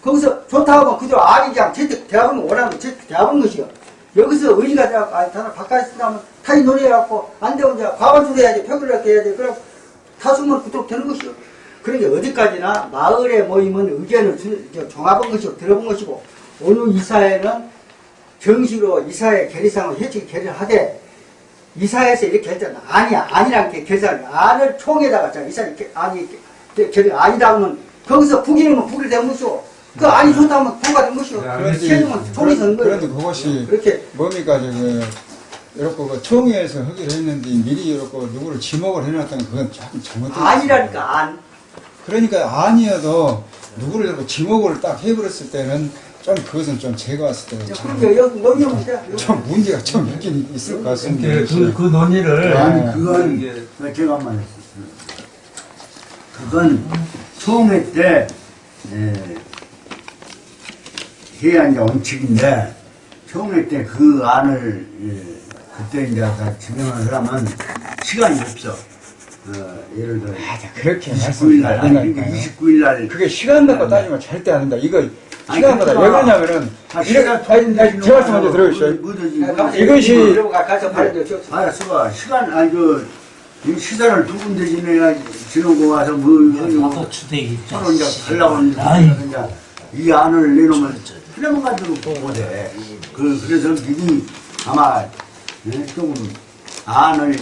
거기서 좋다 하면 그대로 안이 그냥 채택 대학은 거 채택 대학은 것이요. 여기서 의리가 아니 다른 바깥에 쓰면 타이 논의해갖고 안 되면 이제 과반수 해야지 표결을 이렇게 해야지 그럼 다수면 그대로 되는 것이요. 그러니까 어디까지나 마을의 모임은 의견을 주- 저 종합한 것이고 들어본 것이고 오늘 이사회는 정식으로 이사회 결의상을 회칙 결의를 하되 이사회에서 이렇게 했잖아. 아니야, 아니란 게 결의상 안을 총에다가 자 이사회 이렇게 아니 이렇게 결의 아니다 하면 거기서 북이면 북이 된 것이고 그 아니 좋다 하면 부가 된 것이고 그런데, 최종은 총이 선 거예요. 그런데 그것이 그렇게 뭡니까, 저기, 이렇게 그 총회에서 하기로 했는데 미리 이렇게 누구를 지목을 해놨다는 그건 조금 잘못된 아니라니까 안. 그러니까 아니어도 누구를 이렇게 지목을 딱 해버렸을 때는 좀 그것은 좀 제가 봤을 때는 참. 좀 문제가 좀 있긴 있을 것 같습니다. 그, 그, 그 논의를 아니 네. 그건 그 제가 한번 했었어요. 그건 총회 때 예, 해야 이제 원칙인데 총회 때 그 안을 예, 그때 이제 다 진행을 하려면 시간이 없어. 어, 예를 들어 그렇게 29일 날 아니 말씀하시니까 29일 날 그게 시간 갖고 따지면 절대 안 된다. 이거 시간마다 왜 그렇구나. 그러냐면은 아, 이렇게 시간 아니, 제 말씀 먼저 들어주시죠. 뭐든지 이것이- 줘. 알았어. 시간 아니 그이 시간을 두 군데 지내야 지내고 와서 뭐 나도 추대기 서로 이제 가려고 하는데 이 안을 내놓으면 필요만 가지고 보고돼. 그 그래서 미리 아마 예, 조금 안을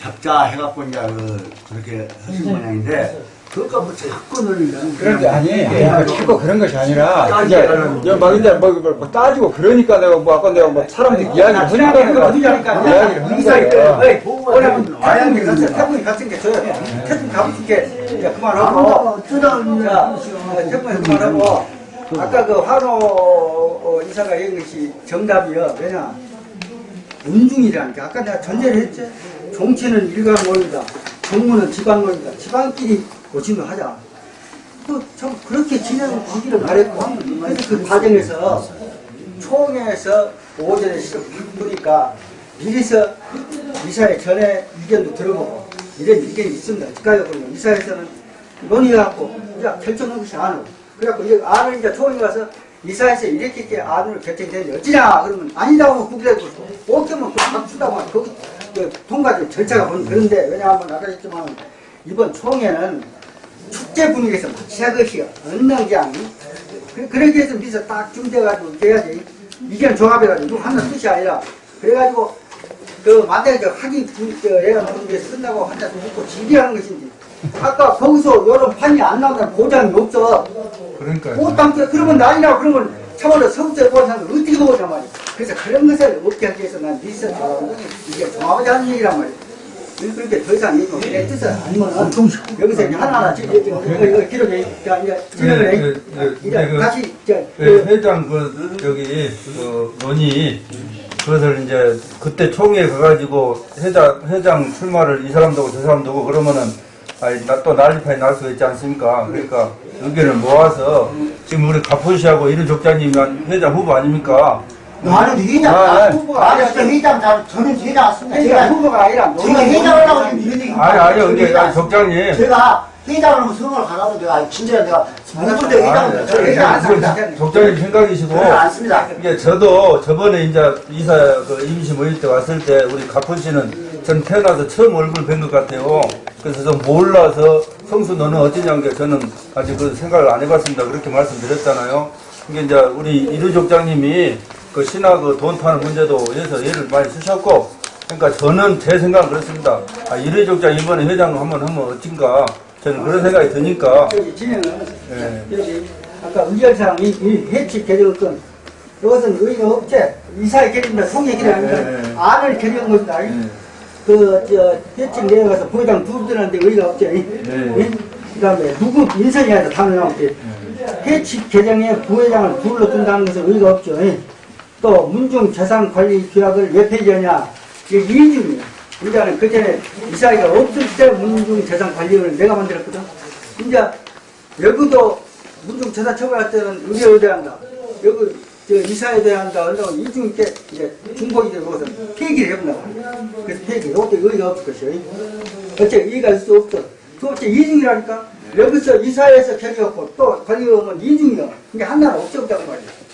잡자 해갖고 이제 그 그렇게 하신 모양인데 그것과 뭐 자꾸 는 그런데 아니, 내가 자꾸 그런 것이 아니라 이제 막 이제 뭐, 뭐, 뭐 따지고 그러니까 내가 뭐 아까 내가 뭐 사람들 이야기를 하니까 내가 이야기를 하는 거야. 오라면 와양이 갔어. 태풍이 갔은 게 저요. 태풍 가봤은 게 그만하고. 자, 태풍이 그만하고. 아까 그 환호 어, 이사가 얘기한 것이 정답이요. 왜냐? 운중이라니까. 아까 내가 전제를 했지. 정치는 일관론이다. 정무는 지방론이다. 지방끼리 고침을 하자. 그참 그렇게 진행하기를 바랬고 그래서 그 과정에서 총회에서 오전에 시험 보니까 미리서 이사회 전에 의견도 들어보고 이런 의견이 있습니다. 집가에 보면 이사회에서는 논의해갖고 이제 결정한 것이 안으로 그래갖고 이제 안을 이제 총회 가서 이사회에서 이렇게 이렇게 안으로 결정되는데 어찌냐 그러면 아니다고 하면 국회에서 오케면 그 박수다고 하면 거기 그 통과될 절차가 보는 그런데 왜냐하면 아까 했지만 이번 총회는 축제 분위기에서 마치야 것이요. 어느 그냥 그, 그렇게 해서 미서 딱 준비해가지고 돼야지. 이견 종합해가지고 누구 하나 뜻이 아니라 그래가지고 그 만약에 저 학위 애가 게 끝나고 한자 묻고 지리하는 것인지 아까 거기서 여러 판이 안 나온다는 보장이 없어 그러니까요. 꽃담 그러면 난이라고 그러면 참으로 서울대 보는 사람 어떻게 먹었단 말이야 그래서 그런 것을 없게 하기 위해서 난 리서치 이게 종합이 하는 얘기란 말이야 그렇게 더 이상 얘기하면 내 뜻은 아니면은 여기서 이제 하나하나 지금 이거 이거 기록해 자 이제 진행을 해 네, 이제 그- 다시 이제 그그 회장 그 저기 그 논의 그것을 이제 그때 총회 가가지고 회장 회장 출마를 이 사람도 하고 저 사람도 하고 그러면은 아니 나또 난리판이 날수 있지 않습니까? 그러니까 의견을 모아서 지금 우리 가포시하고 이른 족장님이 회장 후보 아닙니까? 나는 회장, 아, 나, 네. 나는 진짜 회장, 나, 저는 회장 왔습니다. 회장 제가, 후보가 아니라 제가 회장을 하고 지금 이런 얘기. 아니 아니요 근데 아니, 족장님 제가 회장을 하면 성을 가라고 내가 진짜 내가 데 회장을 저 회장 안 씁니다. 족장님 생각이시고 안 씁니다. 이게 저도 저번에 이제 이사 그 임시 모일 때 왔을 때 우리 가포 씨는 전 태어나서 처음 얼굴 뵌 것 같아요. 그래서 좀 몰라서 성수 너는 어찌냐는 게 저는 아직 그 생각을 안 해봤습니다. 그렇게 말씀드렸잖아요. 이게 이제 우리 이루 족장님이 그 신화 그돈 타는 문제도 해서 예를 많이 쓰셨고 그러니까 저는 제 생각은 그렇습니다. 아, 이루 족장 이번에 회장 한번 하면 어찐가? 저는 그런 생각이 드니까. 진행은 예. 아까 의결사항 이, 이 해치 개정권 이것은 의의가 없지. 이사의 총회 개정입니다 예, 예. 안을 개정한 것이다 그저 해치 내려가서 부회장 두 분한테 의의가 없지. 예? 그 다음에 누구 인선이 아니라 당연히 없지. 해치 개정에 부회장을 둘러 둔다는 것은 의의가 없죠. 예? 또 문중 재산 관리 규약을 왜 폐지하냐? 이게 이중이야 이제는 그 전에 이사회가 없을 때 문중 재산 관리를 내가 만들었거든. 이제 여기도 문중 재산 처벌할 때는 의료에 대한다. 여기 저 이사에 대한다. 한다고 이중 있게 이제 중복이 되고 그것은 폐기를 해본다 그래서 폐기. 이것도 의의가 없을 것이요 어째 의의가 있을 수 없어. 두 번째 이중이라니까. 여기서 이사회에서 결의했고 또 관리하면 이중이야. 이게 하나는 없지 없다고 말이야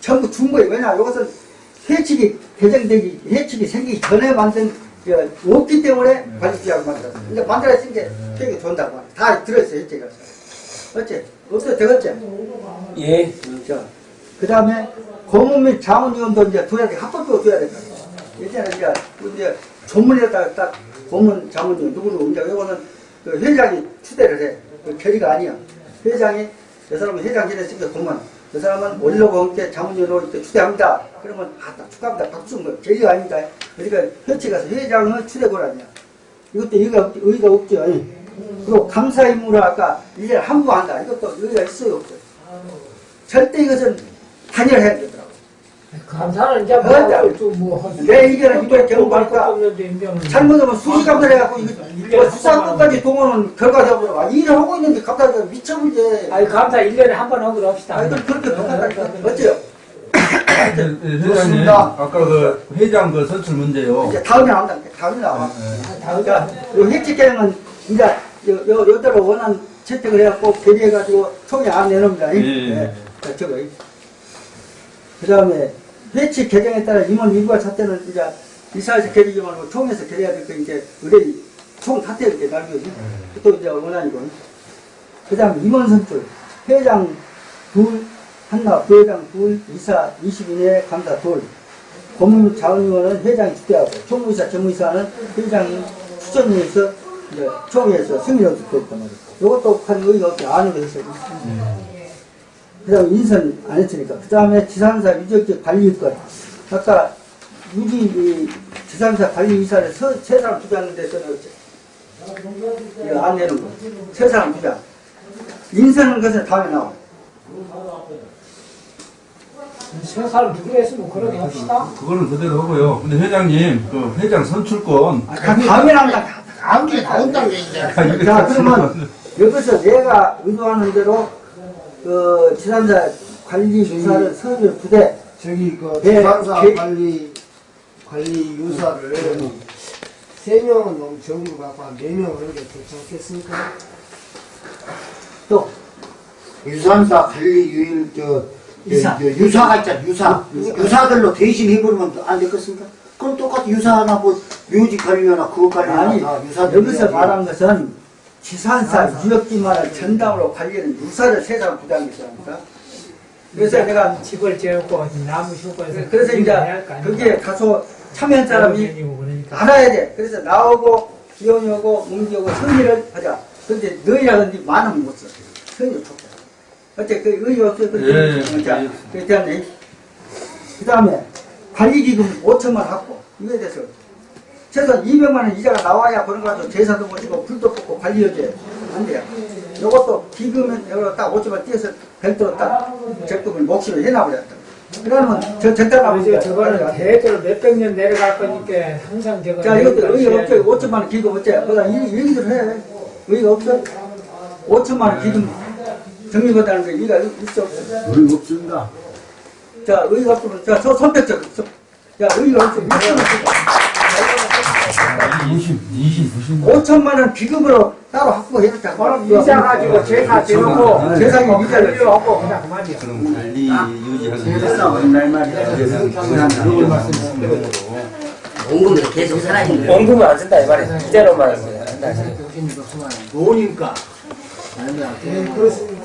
전부 준 거예요. 왜냐, 이것은 해칙이 개정되기, 해칙이 생기기 전에 만든, 그, 없기 때문에 관리지하고 만들었어요. 이제 만들어진 게 되게 좋다고 말이야. 다 들어있어요, 해칙이. 어째? 없어, 되겠지? 예. 자, 그 다음에 고문 및 자문위원도 이제 둬야 돼. 합법적으로 둬야 될 거야. 예전에 이제, 그 이제 조문에다가 딱 고문 자문위원 누구누구 이제 이거는 그 회장이 추대를 해. 그 결의가 아니야. 회장이, 저 사람은 회장 지냈으니까 고문. 그 사람은 올려고 함께 자문위원으로 이렇게 추대합니다. 그러면 아, 딱 축하합니다. 박수 뭐 결의가 아닙니다. 그러니까 협치 가서 회장은 추대고 아니야. 이것도 의의가, 없- 의의가 없죠. 그리고 감사 임무를 아까 이제 함부한다. 이것도 의의가 있어요, 없어요? 절대 이것은 단열해야 되더라고. 감사는 이제 그러니까 뭐뭐 내 의견은 이번에 경고하니까 잘못하면 수시감사를 해갖고 이거 뭐 수사권까지 동원은 결과적으로 아, 일을 하고 있는데 갑자기 미쳐불지. 아니 감사 1년에 한 번 하고 합시다. 아이들 그렇게 못한다니까. 어째요? 네, 네, 회장님 아까 그 회장 그 선출 문제요. 이제 다음에 나온다. 다음에 나와. 네. 그러니까 요 획칙계획은 이제 요, 요, 요대로 원한 채택을 해갖고 결의해가지고 총회 안 내놓습니다. 예, 예. 예. 자, 저거. 그 다음에 회칙 개정에 따라 임원 일과 사태는 이제 이사에서 결의지 말고 총회에서 결의해야 될거 이제 의뢰 총 사태 이렇게 날거지. 또 이제 원안이고. 그 다음에 임원 선출. 회장 둘, 한나 부회장 둘, 이사 20 이내 감사 둘. 고문 자원위원은 회장이 주대하고 총무이사, 전무이사는 회장이 추천위에서 이제 총회에서 승인을 얻고 있단 말이에요. 이것도 한 의의가 없지 않은 거 했어요. 그 다음에 인선 안 했으니까. 그 다음에 지산사 유적지 관리권. 아까 유지, 이 지산사 관리이사를 서, 세 사람 투자하는데 저는 이거 안 내는 거. 세 사람 투자. 인선은 것은 다음에 나와. 세 사람 누구 했으면 그러게 합시다. 그거는 그대로 하고요. 근데 회장님 그 회장 선출권 다 다음에 나온다. 다음 주에 나온다는 게 이제. 아, 자, 그러면 여기서 내가 의도하는 대로 그 지산사 관리 유사를 서류 부대 저기 그 네, 지방사 개- 관리 관리 유사를 세 명은 너무 적은 것 같고 한 네명 하는 게 괜찮겠습니까? 또 유산사 관리 유일, 저, 저, 유사. 저 유사가 있잖아, 유사. 유사 들로 대신 해버리면 안 되겠습니까? 그럼 똑같이 유사하나 뭐, 묘지 관리하나 그거 관리하나 아니 다 유사들. 여기서 말한 것은 지산사 유역지만을 전담으로 관리하는 유사를 세 사람 부담이 있으니까 그래서 내가 집을 지었고 나무 심고 해서 그래서 이제 거기에 가서 참여한 사람이 알아야 돼. 그래서 나오고 기온이 오고 문기 오고 선의를 하자. 근데 너희라든지 많으면 못 써. 선의 좋다. 어째 그 의의 없어. 예, 그 자, 예. 그다음에 그 다음에 관리기금 5천만 갖고 이거에 대해서 최소 200만 원 이자가 나와야 그런 거 가지고 제사도 모시고 불도 뽑고 관리해줘야 안 돼요. 요것도 기금은 여기로 딱 5천만 띄어서 별도로 딱 적금을 몫으로 해놔버렸다. 그러면 저 적당하면 이제 저거는 대대로 몇백 년 내려갈 거니까 항상 저거 자, 이것도 의의가 없죠. 5천만 원 기금 어째? 그다 얘기를 해. 의의가 없어? 5천만 원 기금 정리받다는 게 의의가 있어 없어? 의의 없습니다. 자, 의의가 없으면, 자, 저 선택적. 서- 자, 의의가 없어. 20, 20, 90. 5천만 원 기금으로 따로 확보해줬다. 그럼 이자 가지고 제사 지르고 세상에 이자를 관리하고 그냥 그만이야. 그럼 관리 유지하는 됐어. 얼마나 말이야. 원금도 계속 살아있는 원금은 안 쓴다 이 말이야. 이자로만 쓴다. 노니까 아니면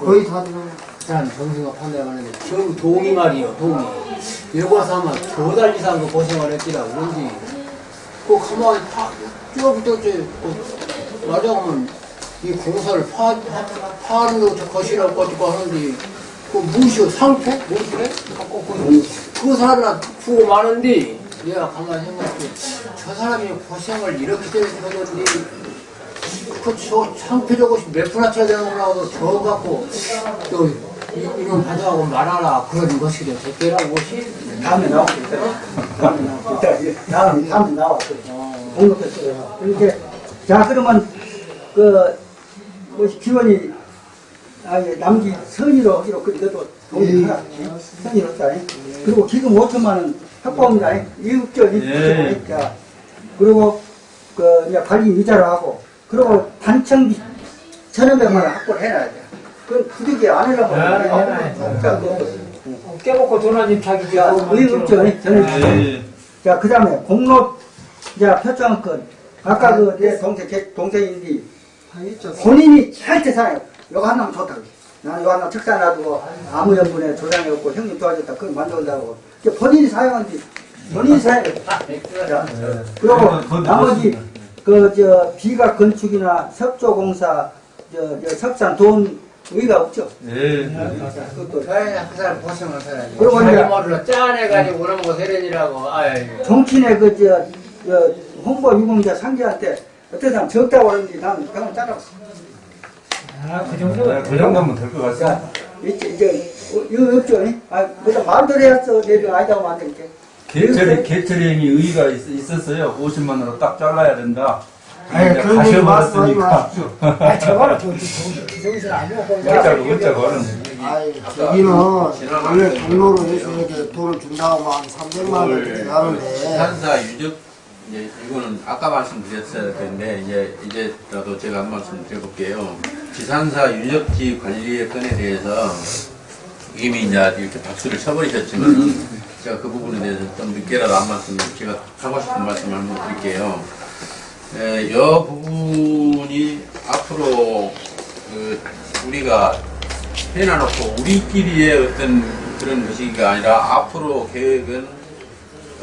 거의 다 들어. 난 정승가 판단하는데 저 동이 말이요 동이 여기 와서 아마 두달 이상 그 고생을 했지라 그런지 그 가만히 파 이제 그 나중하면 이 공사를 파 파는 거 것이라고 가지고 하는데 그 무시오 상태 무시래? 그, 그 사람을 두고 마는데 내가 가만히 생각해. 저 사람이 고생을 이렇게 했는데 그 저 상표적으로 몇 푼나 쳐야 되는 거라고 저 갖고 또 이- 이런 받아가고 말하라 그런 것이 좀 됐더라고 다음에. 다음에 나왔겠다. 다음에, 다음에 나왔어. 공급했어요. 이렇게, 자, 그러면, 그, 뭐, 기원이, 아, 예, 남기 선의로 하기로, 그, 이것도 동의하라. 선의로 했다. 그리고 기금 5천만원 확보합니다. 이국적. 예. 자, 그리고, 그, 이제 관리 이자를 하고, 그리고 단청비 1,500만원 확보를 해놔야 돼. 그건 부득이 안. 아, 그, 깨먹고 자기 자, 의국적, 저는. 예. 자, 그 다음에 공로, 자, 표창권. 아까 그 내 동생, 제 동생인데, 본인이 절대 살아요. 이거 하나면 좋다고. 나는 이거 하나 책사 놔두고 아무 연분에 조장이 없고 형님 도와줬다. 그걸 만들어온다고. 이게 본인이 사용한지, 본인이 사용. 자, 그리고 나머지, 그, 저, 비가 건축이나 석조공사, 저, 저 석산 돈 의의가 없죠. 예. 그것도 그래 그 사람 고생을 살아야지 그러고 자기 이제- 머리로 짜내가지고 그런 거 세련이라고 아이 정치인의 그, 저, 저 홍보 유공자 상기한테 어떤 사람 적다고 그러는데 나는 그냥 따라갔어. 아, 그 정도. 네, 그 정도면 될 것. 자, 이제, 이제, 어, 이거 없죠? 이? 아, 그래서 마음대로 해왔어. 내가 아니다고 만들게. 개철이, 개철행이 의의가 있, 었어요 50만으로 딱 잘라야 된다. 아니, 이제 그런 얘기 말씀하지 가셔버렸으니까. 아, 저거는 저, 저, 기성실 아니고. 어쩌고, 어쩌고는. 아이, 저기는 원래 동로로 해서 이렇게 돈을 준다고 한 300만 원 이렇게 하는데 산사 유적 이제 이거는 아까 말씀드렸어야 되는데 이제 이제라도 제가 한 말씀 드려볼게요. 지산사 유적지 관리의 건에 대해서 이미 이제 이렇게 박수를 쳐버리셨지만 제가 그 부분에 대해서 좀 늦게라도 한 말씀 제가 하고 싶은 말씀 한번 드릴게요. 에, 이 부분이 앞으로 그 우리가 해놔놓고 우리끼리의 어떤 그런 것이가 아니라 앞으로 계획은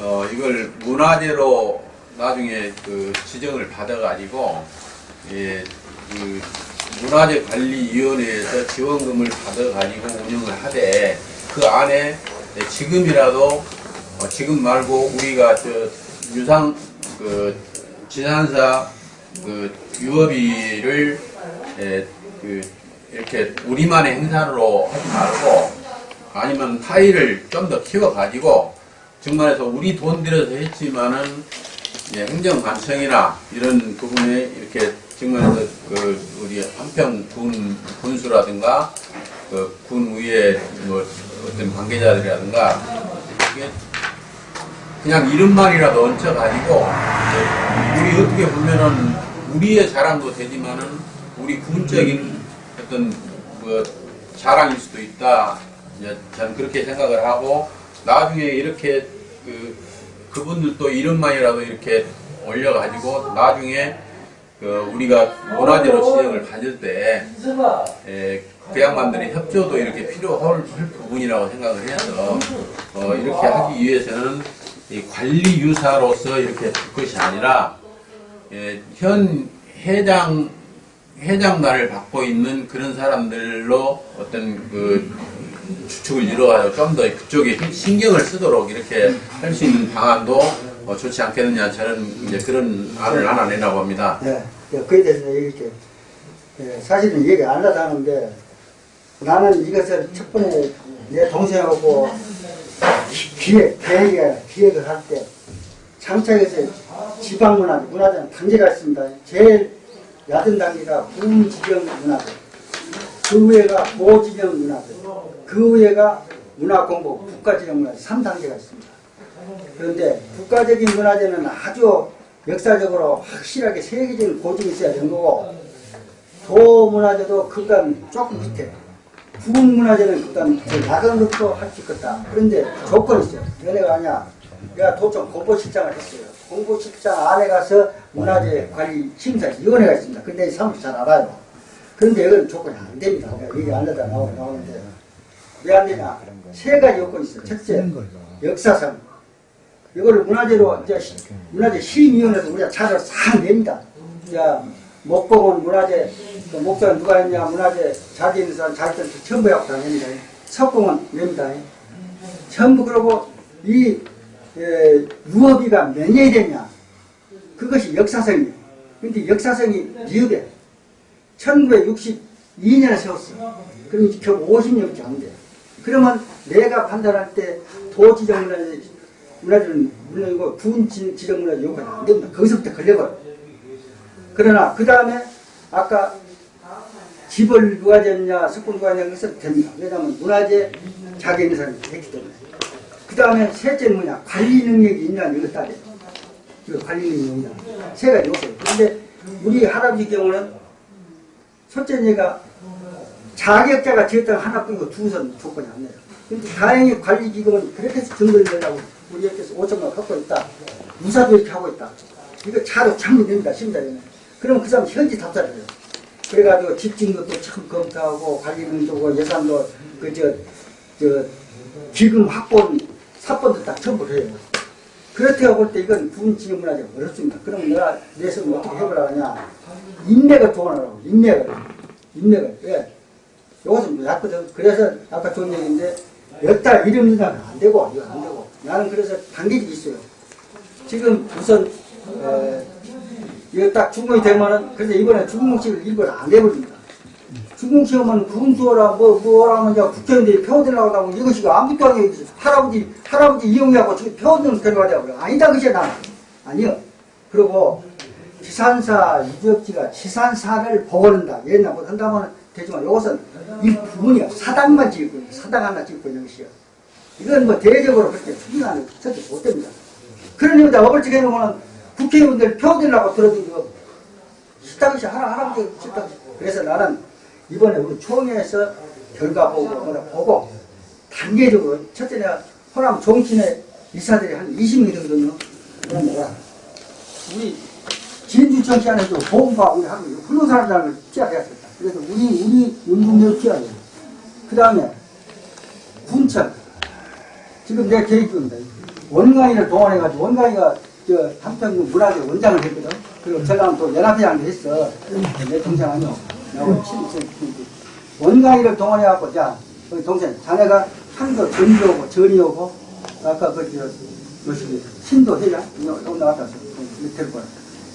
어, 이걸 문화재로 나중에 그 지정을 받아가지고, 예, 그 문화재 관리위원회에서 지원금을 받아가지고 운영을 하되, 그 안에 예, 지금이라도, 어, 지금 말고 우리가 저 유상, 그, 지산사 그 유업이를, 예, 그, 이렇게 우리만의 행사로 하지 말고, 아니면 타일을 좀 더 키워가지고, 정말해서 우리 돈 들여서 했지만은 예, 행정 관청이나 이런 부분에 이렇게 정말해서 그 우리 한평 군 군수라든가 그 군 위에 뭐 어떤 관계자들이라든가 이게 그냥 이름만이라도 얹혀가지고 우리 어떻게 보면은 우리의 자랑도 되지만은 우리 군적인 어떤 뭐 자랑일 수도 있다. 전 그렇게 생각을 하고 나중에 이렇게 그 그분들도 이름만이라도 이렇게 올려가지고 나중에 그 우리가 문화재로 지정을 받을 때 에, 그 양반들의 협조도 이렇게 필요할 부분이라고 생각을 해서 어, 이렇게 하기 위해서는 이 관리 유사로서 이렇게 둘 것이 아니라 예, 현 해장 해장단을 받고 있는 그런 사람들로 어떤 그 주축을 이루어가지고 좀더 그쪽에 힘- 신경을 쓰도록 이렇게 할 수 있는 방안도 어, 좋지 않겠느냐 저는 이제 그런 안을 하나 내라고 합니다. 네, 네, 그에 대해서 얘기할게요. 네, 사실은 얘기 안 하려고 하는데 나는 이것을 첫 번에 내 동생하고 기획, 계획, 기획을 할 때 장착에서 지방문화, 문화재는 단계가 있습니다. 제일 얕은 단계가 부지정 문화재, 그 위에가 고지정 문화재, 그 위에가 문화공부, 국가지정 문화재 3단계가 있습니다. 그런데 국가적인 문화재는 아주 역사적으로 확실하게 세계적인 고증이 있어야 되는 거고 도문화재도 그간 조금 밑에 그간 밑에 작은 것도 할수 있겠다. 그런데 조건이 있어요. 연애가 아니야. 내가 도청 공보실장을 했어요. 공보실장 안에 가서 문화재 관리 심사위원회가 있습니다. 근데 이 사무실 잘 알아요. 그런데 이건 조건이 안 됩니다. 얘기 안 하다 나오- 나오는데 왜 안 되냐? 세 가지 요건이 있어요. 첫째, 역사상. 이거를 문화재로 이제 시- 문화재 시민위원회에서 우리가 차를 싹 냅니다. 야 목공은 문화재 그 목사는 누가 했냐 문화재 자기 있는 사람 자기 들 전부 해갖고 다 냅니다. 석공은 냅니다. 전부 그러고 이 에, 유업이가 몇 년이 되냐 그것이 역사성이에요. 근데 역사성이 미흡해. 1962년에 세웠어. 이제 겨우 50년밖에 안 돼. 그러면 내가 판단할 때 도지정 문화재 문화재는 물론이고 군 지- 지정 문화재 요구가 안 됩니다. 거기서부터 걸려버려. 그러나 그 다음에 아까 집을 누가 졌냐 석군 누가 졌냐 그래서 됩니다. 왜냐하면 문화재 사람이 됐기 때문에. 그 다음에 셋째는 뭐냐 관리 능력이 있냐 이거 따져. 이거 관리 능력이 있냐. 세 가지 요소. 그런데 우리 할아버지 경우는 첫째 얘가 자격자가 지었다가 하나뿐이고 두선 조건이 안 돼요. 근데 다행히 관리기금은 그렇게 해서 증거를 내려고 우리 옆에서 5천만 갖고 있다. 무사도 이렇게 하고 있다. 이거 차로 참여됩니다. 심사위원회. 그럼 그 사람 현지 답사를 해요. 그래가지고 집진 것도 참 검토하고 관리능도 예산도 그저 저 기금 확보는 사건도 딱 전부 해요. 그렇다고 볼 때 이건 군지금 문화재 어렵습니다. 그럼 내가 내 손을 어떻게 해보려고 하냐. 인맥을 도원하라고 인맥을. 인맥을. 왜? 요것은 낫거든. 그래서 아까 좋은 얘기인데 여타 이름 이나는 안 되고 이거 안 되고 나는 그래서 단계가 있어요. 지금 우선 에, 이거 딱 중공이 되면은 그래서 이번에 중공식을 일부러 안 해버립니다. 중공식 하면 군수라 뭐 뭐라 하면 이제 국회의원들이 표어들라고 하고 이것이 아무것도 아니고 할아버지 할아버지 이용하고 지금 표어들은 데려가자고. 아니다 그게 나는 아니요. 그리고 지산사 유적지가 지산사를 보건한다. 옛날 뭐 한다면 되지만 이것은 이 부분이야 사당만 거예요. 사당 하나 지을 거예요 이것이요. 이건 뭐 대외적으로 그렇게 추진하는 절대 못 됩니다. 그런 의미다 어벌지 해놓으면 국회의원들 표 들라고 들어주고 식당이 하나 할아버지 식당 그래서 나는 이번에 우리 총회에서 결과 보고 뭐라 보고 단계적으로 첫째 내가 호남 종친의 이사들이 한 20명 되거든요 그럼 뭐야 우리 진주청 시안에도 보험과 우리 하고 훌륭한 사람들을 피하겠다. 그래서 우리 우리 운동력을 돼요. 그 다음에 군청 지금 내 계획 중입니다. 원광이를 동원해가지고 원광이가 저 한평군 문화재 원장을 했거든. 그리고 제가 또 연합회장도 했어. 내 동생 아니요. 친구 원광이를 동원해갖고 자 우리 동생 자네가 한도 전이 오고 전이 오고 아까 그저 요식이 신도 회장 여기 나왔다 될 거야.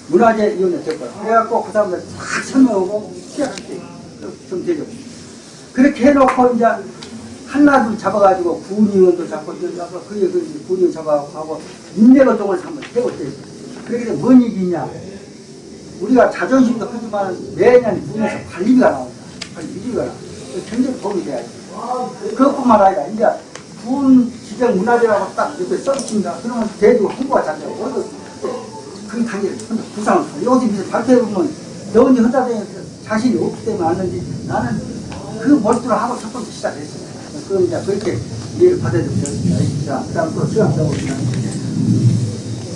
문화재 이용료 될 거야. 그래갖고 그 사람들 다 설명하고 시작할게. 좀 되죠. 그렇게 해놓고 이제 한나둘 잡아가지고 군의원도 잡고 이거 잡고 그게 그 군의원 잡아가고 인내노동을 한번 해볼 때 그렇게 되면 뭔 얘기냐. 우리가 자존심도 크지만 매년 군에서 관리비가 나온다. 관리비가 나. 굉장히 도움이 돼야지. 그것뿐만 아니라 이제 군 지정 문화재라고 딱 옆에 써붙인다. 그러면 대주 홍보가 잘 되고 어디 그 단계를 부상을 요즘 이제 발표해보면 너 언제 혼자 다니는 자신이 없기 때문에 왔는데 나는 그 몰두를 하고 첫 번째 시작했습니다. 그럼 이제 그렇게 이해를 됩니다. 자, 그 다음 또.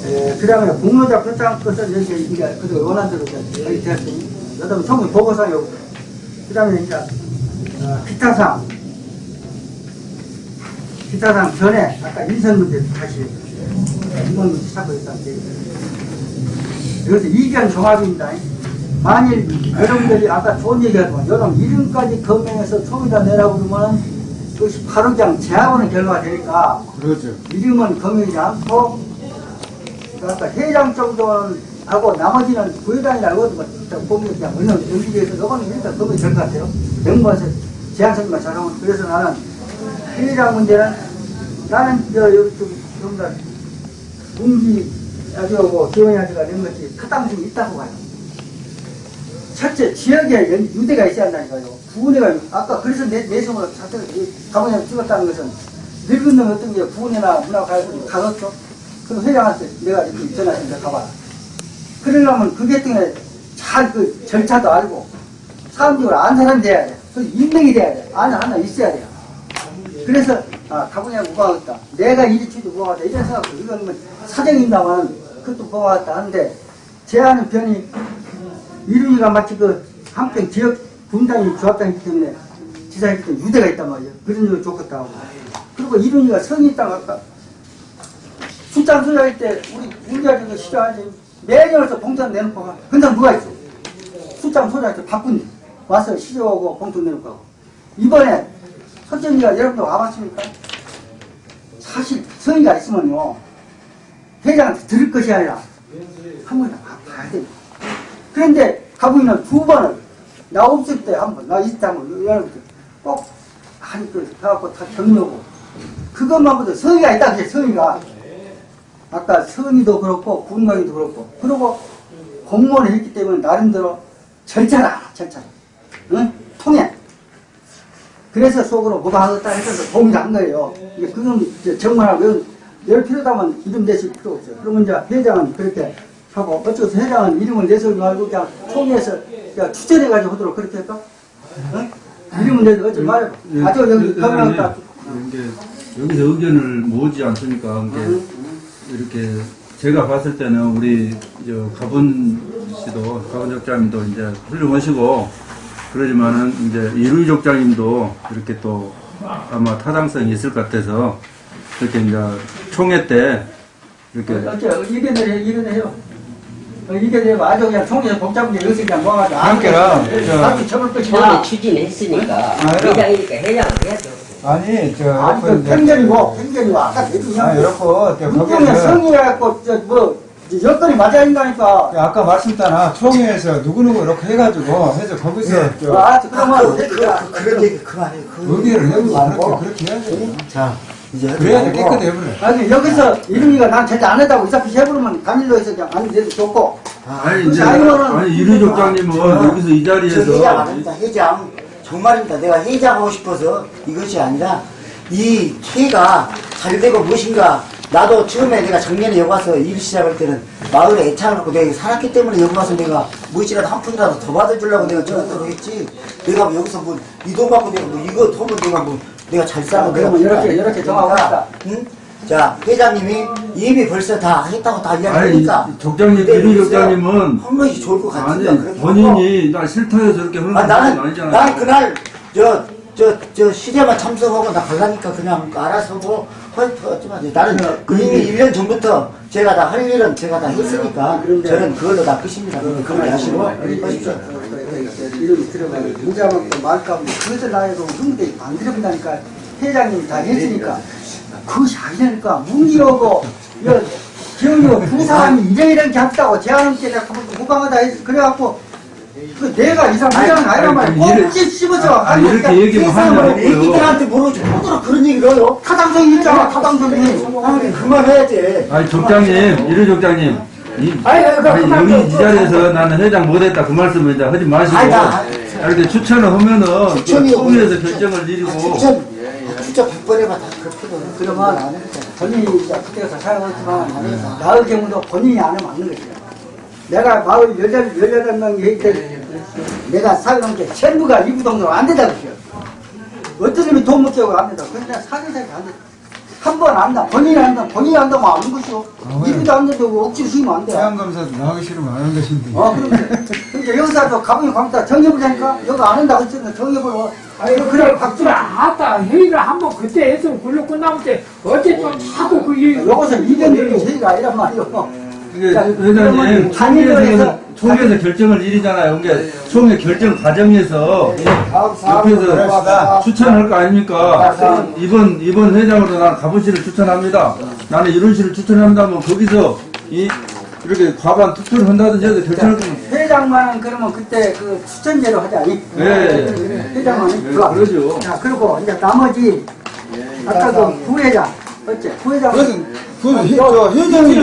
예, 그 다음에 공로자 표창 것은 여기 이제 그 원한 대로 이제 여기 되었으니 그 다음에 총무 보고상이 오고 그 다음에 이제 어, 기타상 기타상 전에 아까 인선 문제 다시 이번 찾고 있었는데 여기서 이견 종합입니다. 만일 여러분들이 아까 좋은 얘기하지만 여러분 이름까지 검명해서 총이다 내라고 그러면 그것이 바로 그냥 제하고는 결과가 되니까 그렇죠. 이름은 검명이지 않고 그러니까 회장 정도는 하고 나머지는 부회장이라고 보면 그냥 어느 연기에서 이거는 일단 검명이 될것 같아요. 명부에서 제한선만 잘하면 그래서 나는 회장 문제는 나는 저 여기 좀 좀더 문기 아주하고 기원이 아주가 낸 것이 타당성이 있다고 봐요. 첫째 지역에 연- 유대가 있어야 한다니까요. 부은회가 아까 그래서 내 내성으로 자체를 가보냐 찍었다는 것은 늙은 놈 어떤 게 부은회나 문화가요들이 가졌죠. 그럼 회장한테 내가 이렇게 전화했는데 가봐라. 그러려면 그게 때문에 잘 그 절차도 알고 사람들을 아는 사람이 돼야 돼. 그 인맥이 돼야 돼. 아는 하나 있어야 돼요. 그래서 아 가보냐 무방하겠다. 내가 이리 치도 무방하다. 이런 생각으로 이건 뭐 사정이 있나만 그것도 무방하겠다 하는데 제안은 변이 이름이가 마치 그 한평 지역 분당이 조합장이기 때문에 지사이기 때문에 유대가 있단 말이에요. 그런 점이 좋겠다 하고. 그리고 이름이가 성이 있다고 아까 출장 소장할 때 우리 문제하는 거 싫어하지. 매년 와서 봉투 내놓고 가. 근데 누가 있어? 출장 소장할 때 바꾼 와서 시조하고 봉투 내놓고 가고. 이번에 선정이가 여러분들 와봤습니까? 사실 성의가 있으면요. 회장한테 들을 것이 아니라 한번더 봐야 돼. 그런데 가부인은 두 번을 나 없을 때 한 번, 나 있을 때한 번, 여러분들 꼭 하니 그 가갖고 다 격려고. 그것만 보도 성의가 있다 그게 성의가. 아까 성의도 그렇고 군광이도 그렇고. 그리고 공무원을 했기 때문에 나름대로 절차를 알아 절차를 응? 통해. 그래서 속으로 뭐가 하겠다 해서 동의를 한 거예요. 그건 정말 왜열 필요다면 이름 내실 필요 없어요. 그러면 이제 회장은 그렇게 하고 어쩌서 회장은 이름을 내서 말고 그냥 총회에서 그냥 추천해가지고 하도록 그렇게 할까? 응? 이름을 내서 어쩌 말해 아주 여기 이게 여기서 의견을 모으지 않습니까? 이게 이렇게 제가 봤을 때는 우리 저 가분 씨도 가분 족장님도 이제 훌륭하시고 그러지만은 이제 이루이 족장님도 이렇게 또 아마 타당성이 있을 것 같아서 이렇게 이제 총회 때 이렇게 어째 이겨내려 이겨내요. 어, 이겨내면 아주 그냥 총회 복잡한 게 여기서 그냥 모아가지고 그러니까 저- 사람 처벌 것이다. 처음에 추진했으니까 아, 회장이니까 회장을 해야죠. 아니, 저, 아니 그 편견이고 편견이고 아까 대중이 아, 이렇고, 거기에서. 성의해갖고 저뭐 여건이 맞아 있다니까. 아까 말씀드렸잖아. 총회에서 누구누구 이렇게 해가지고, 해서 거기서, 저, 아 그러면 그, 그, 그, 그런 얘기 그만해. 그 의견을 해보고 말고. 그렇게, 그렇게 해야죠. 자, 이제 그래야 돼. 깨끗해 버려. 아니 여기서 이름이가 난 제대 안 했다고 어차피 해버리면 단일로 해서 그냥 안 돼도 좋고. 아 니 이제 자유로는 아니 이루이 족장님은 여기서 이저 회장 자리에서 아닙니다. 회장. 정말입니다. 내가 회장하고 싶어서 이것이 아니라 이 회가 잘 되고 무엇인가 나도 처음에 내가 작년에 여기 와서 일 시작할 때는 마을에 애착을 갖고 내가 살았기 때문에 여기 와서 내가 무엇이라도 한 푼이라도 더 받아주려고 내가 저렇게 했지. 내가 뭐 여기서 뭐 이 돈 받고 내가 뭐 이거 더면 내가 뭐 내가 잘 싸고 내가 그러면 이렇게, 그러니까 이렇게 정하고 응? 자 회장님이 이미 벌써 다 했다고 다 이야기하니까 족장님 이루이 족장님은 한 것이 좋을 것. 그래서 본인이 나 싫다 해서 저렇게 하는 아, 건 나는, 아니잖아요. 난 그날, 저, 저, 저, 시대만 참석하고 나 갈라니까 그냥 알아서 뭐, 하지만 나는 그 이미 1년 전부터 제가 다 할 일은 제가 다 했으니까 저는 그걸로 다 끝입니다. 그렇게 하시고 하십시오. 이름이 들어가면 무자먹고 말까면 그것을 나에도 흥분이 안 들어본다니까 회장님이 다 했으니까 그것이 아니라니까 문기하고 기억이고 두 사람이 이래 이렇게 합다고 제안한테 내가 무방하다 해서 그래갖고 그 내가 이 사람 회장은 아니란 말이야 이래- 꼭지 씹어서 아, 아니, 이렇게 얘기하면 하면. 애기들한테 모르지 뭐더러 그런 얘기를 해요. 타당성이 있잖아 타당성이 그만해야지. 아니 족장님 이루 족장님 이, 아니, 아니, 그, 아니, 그만 좀- 이 자리에서 나는 회장 못했다 그 말씀을 이제 하지 마시고 아니, 나- 이렇게 추천을 하면은 그 추천이요. 총회에서 결정을 내리고 추천, 추천 100번 해봐 다 그렇거든. 그러면 안 했잖아. 본인이 이제 그때가 사용했지만 나의 경우도 본인이 안 하면 안 되는 거죠. 내가 마을 18, 18명이 했을 내가 사용한 게 전부가 이부 동으로 안 된다 그랬어요. 어떤 놈이 돈 못 깨고 안 된다. 그냥 내가 사대사기 안 된다. 한 번 안다. 본인이 한다. 본인이 한다면 아는 것이요. 왜? 이리도 안 된다고 억지로 쓰면 안 돼. 태양감사도 나가기 싫으면 안 하는 것인데. 어, 그런데. 그러니까 여기서도 가방이 광다 정해보자니까 여기 안 한다고 했으니까 정해보러. 아니 그래 박수를 아따 회의를 한번 그때 했으면 굴러 끝나면 때 어쨌든 자꾸 그 얘기 여기서 이견들이 회의가 아니란 말이요. 이 회장님 그러면 단일로 해서 총회에서 총회에서 결정을 일이잖아요. 그러니까 총회 결정 과정에서 옆에서 추천할 거 아닙니까? 이번 이번 회장으로 나는 가부씨를 추천합니다. 나는 이런 씨를 추천한다면 거기서 이 이렇게 과반 투표를 한다든지 해서 결정할 거 회장만은 그러면 그때 그 추천제로 하자. 이- 네. 회장만은 네. 그러죠. 자, 그리고 이제 나머지 아까 그 부회장, 어째 부회장. 그 회- 저 회장이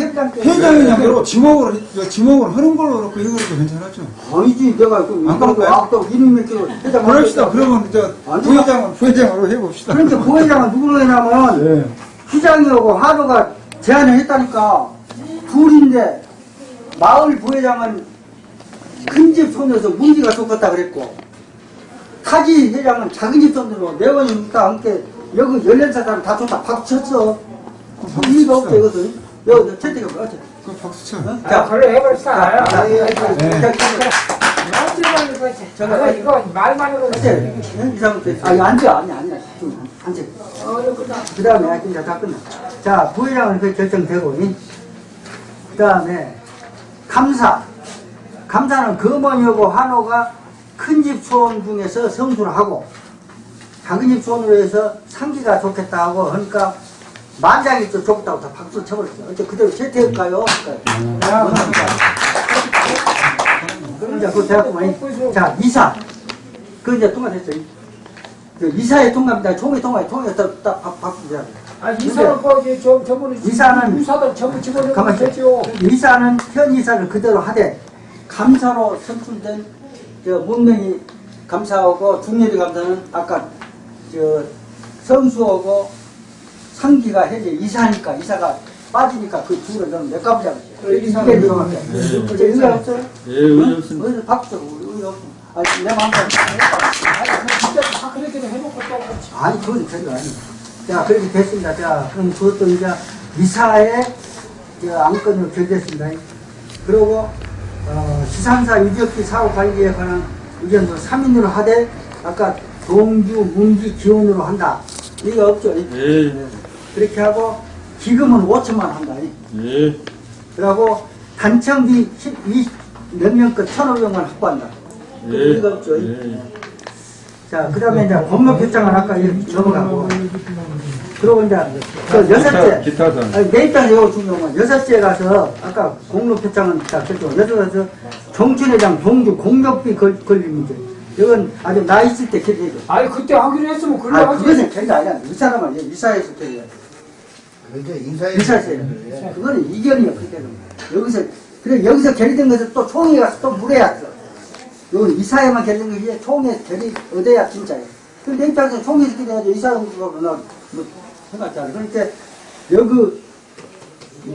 협장 때. 회장이냐 그리고 지목으로 저 지목을 하는 걸로 그렇고 이거도 괜찮았죠. 아니지 내가 그안 그럴까요? 아까 이름 몇 개로 회장. 그럽시다. 그러면 저 부회장은 부회장으로 해봅시다. 그러니까 부회장은 누구로 해냐면 예. 시장이하고 한우가 제안을 했다니까 둘인데 마을 부회장은 큰 집 손에서 문지가 좋겠다 그랬고 타지 회장은 작은 집 손으로 내원이 다 함께 여기 열린 사람 다 좋다 박수 쳤어 이유가 없어 이것은 여기 채택이 어째 그 박수 쳐. 아 그래 해버렸다 자, 자, 네. 어쩌면 이거. 저거, 이거 말만 해도 어째 이상부터 아니 앉아 아니 아니 좀 앉아. 그 다음에 이제 다 끝나 자 부회장은 그 결정되고 그 다음에 감사. 감사는 금원이하고 한호가 큰집 수원 중에서 성수를 하고 작은 집 수원으로 해서 상기가 좋겠다 하고 하니까 만장이 또 좋다고 다 박수 쳐버렸어 어째 그대로 채택할까요? 그럼 이제 그거 돼갖고 자 이사. 그 이제 통과됐어요. 그 이사의 통과입니다. 총회 통과에 통과해서 딱 박- 박수 줘야 돼아 이사는 거기 저 저번에 이사는 유사들 전부 집어넣으면 되죠. 이사는 현 이사를 그대로 하되 감사로 선출된 저 문명이 감사하고 중렬이 감사는 아까 저 성수하고 상기가 현재 이사니까 이사가 빠지니까 그 둘을 너는 몇 가보자고 이게 들어갈게 어째 의미 없어요? 예, 의미 없습니다. 어디서 박수 의미 없어 아니 내 마음대로 진짜 다 그렇게 해놓고 또. 아니, 그건 그런 거 아니에요. 자, 그렇게 됐습니다. 자, 그럼 그것도 이제 이사의 저 안건으로 결됐습니다. 그리고, 어, 시상사 유적지 사업 관리에 관한 의견도 3인으로 하되, 아까 동주, 문기 기원으로 한다. 이거 없죠. 예. 그렇게 하고, 기금은 5천만 한다. 예. 그리고 단청비 12, 몇 명껏 1,500만 확보한다. 예. 이거 없죠. 자, 그 다음에 이제 법무 결정을 아까 이렇게 넘어가고. 그리고 이제 그 여섯째. 기타, 기타상. 아니, 내 입장에서 이거 중요한 건 여섯째 가서 아까 공로 표창은 다 결정. 여섯 가서 정춘회장 동주 공격비 걸, 문제. 이건 아주 나 있을 때 결정해줘. 아니 그때 하기로 했으면 그래 아, 하지. 그것은 결정 아니야. 이 사람은 이제 이사에서 결정. 그래도 인사해. 이사에서 결정. 그거는 이견이야, 그때는. 여기서, 그래, 여기서 결의된 것을 또 총회 가서 또 물어야 돼. 여기 이사회만 결정 것이 총회 결의 얻어야 진짜예요. 근데 내 입장에서 총회에서 결정하지 이사회가 나, 뭐, 않아. 그러니까 여기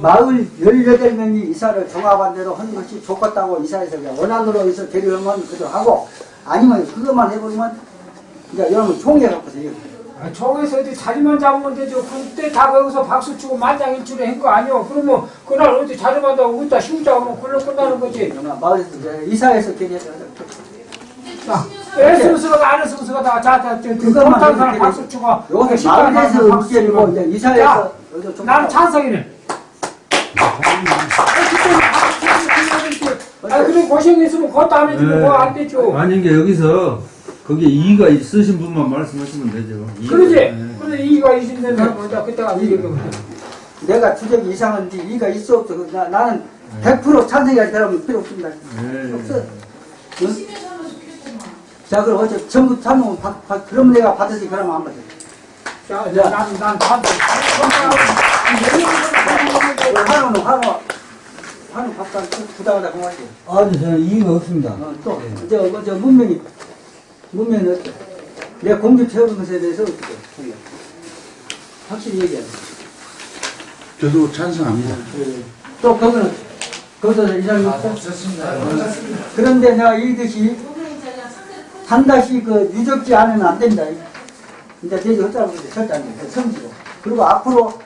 마을 18명이 이사를 종합한 대로 하는 것이 좋겠다고 이사에서 그냥 원안으로 해서 결의하면 그대로 하고 아니면 그것만 해버리면 이제 여러분 총회 갖고서 이거 아, 총에서 어디 자리만 잡으면 되죠. 그때 다 거기서 박수 치고 만장일치로 한 거 아니오. 그러면 그날 어디 자리만 잡고 어디다 쉬우자 하면 그걸로 끝나는 거지. 마을에서 이제 이사에서 결의해서 자, 애쓰면서가 안 애쓰면서가 다 자자 저 그것만 못하는 사람 박수 치고 가서 마을에서. 의견이고 이제 이사에서 좀 나는 찬성이네. 아, 그래 고생했으면 그것도 안 해주고 네. 그거 안 되죠. 아닌 게 여기서 거기에 이의가 있으신 분만 말씀하시면 되죠. 이의가- 그러지. 네. 그래 이가 있는 사람 먼저 그때가 얘기하면 내가 주적이 이상한지 이가 있어 없어 그 나, 나는 100% 찬성이할 사람은 필요 없습니다 네. 없어 응? 자 그럼 어째 전부 참으면 받, 받, 그럼 내가 받으지 그러면 안 받아 자, 나는 난 찬성. 한우는 한우 한우 밥상 부담하다 그만이지 아니, 저는 이의가 없습니다. 어, 또 저, 저, 저 문명이 문명이 어때? 내가 공주 채우는 것에 대해서 어떻게 해? 확실히 얘기해 저도 찬성합니다. 또 거기는 거기서 이상이 없어? 그런데 내가 이것이 단다시 그 유적지 안에는 안 된다. 이제 되지 어쩌라고 그래 절대 안 돼. 성지고. 그리고 앞으로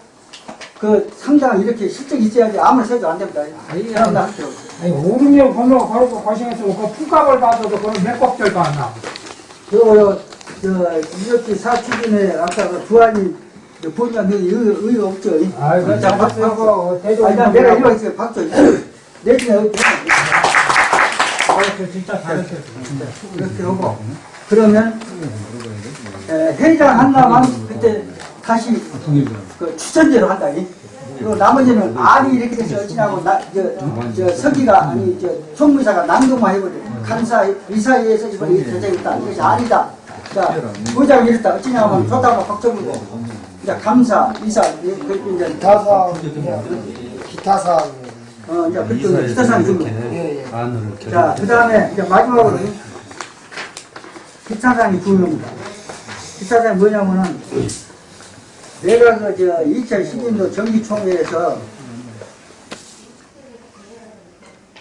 그 상장 이렇게 실적이 있어야지 아무리 써도 안 됩니다. 할게요. 아니, 5, 6년 번호 걸고 고생했으면 그 품값을 받아도 그건 몇 겁들도 안 나고. 그, 저, 이렇게 사추진에 아까 그 부안이 보니까 너 의, 의 없죠? 그 자, 박- 잘했어. 박수. 아니, 난 내가 이거 있어요. 박수. 내 중에 의 잘했어. 진짜 잘했어. 이렇게 하고. 그러면, 에, 회장 한다면 그때 다시 그 추천제로 한다. 이. 그리고 나머지는 알이 이렇게 돼서 어찌냐고 나, 저, 저 서기가 아니 저 총무사가 남동만 해버려. 간사 이사회에서 이걸 이렇게 결정했다. 이것이 아니다. 자 부장이 이랬다. 어찌냐면 좋다고 박정무고. 이제 감사 이사 이- 그 이제 기타사 기타사 어 이제 그때 기타상 좀. 예, 예. 자, 그 다음에 이제 마지막으로 기타상이 두 명입니다. 기타상이 뭐냐면은 내가 그저 2012년도 정기총회에서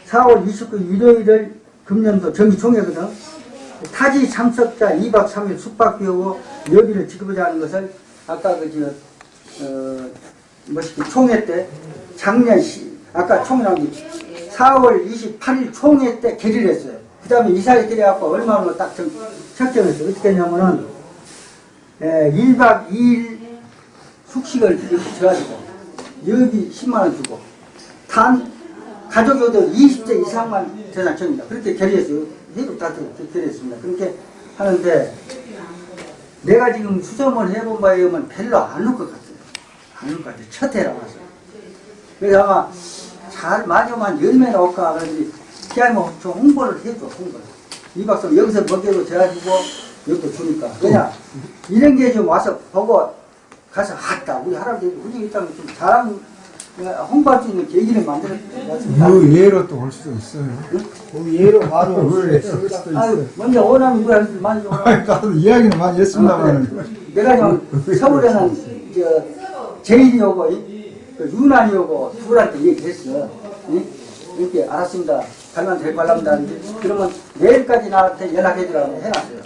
4월 29일 일요일을 금년도 정기총회거든. 타지 참석자 2박 3일 숙박비하고 여비를 지급하자는 것을 아까 그저 어, 뭐시기 총회 때 작년 시 아까 총회 나온 게 4월 28일 총회 때 결의를 했어요. 그 다음에 이사회 결의해갖고 얼마나 딱 정- 책정했어요. 어떻게 했냐면은 에, 1박 2일 숙식을 이렇게 줘가지고 여기 10만원 주고 단 가족여도 20대 이상만 대상청입니다. 그렇게 결의했어요. 해도 다 결의했습니다. 그렇게 하는데 내가 지금 수소문 해본 바에 의하면 별로 안 올 것 같아요. 안 올 것 같아요. 첫 해라서. 그래서 아마 잘 마지막만 열매 나올까 그러는데 기아뭐 좀 홍보를 해줘 홍보를. 이 박사 여기서 먹여도 돼가지고 여기도 주니까 그냥 이런 게 좀 와서 보고 가서 왔다 우리 할아버지 우리 일단 좀 잘한 홍보할 수 있는 계기를 만들었습니다. 그 예로 또 올 수도 있어요. 그 예로 바로 올 수도 아유, 있어요. 먼저 원하는 거 많이 나도 이야기는 많이 했습니다만. 내가 좀 서울에는 저 제일이 오고 이- 그 유난이 오고 둘한테 얘기했어. 이? 이렇게 알았습니다. 가면 될 발랍니다. 그러면 내일까지 나한테 연락해 주라고 해놨어요.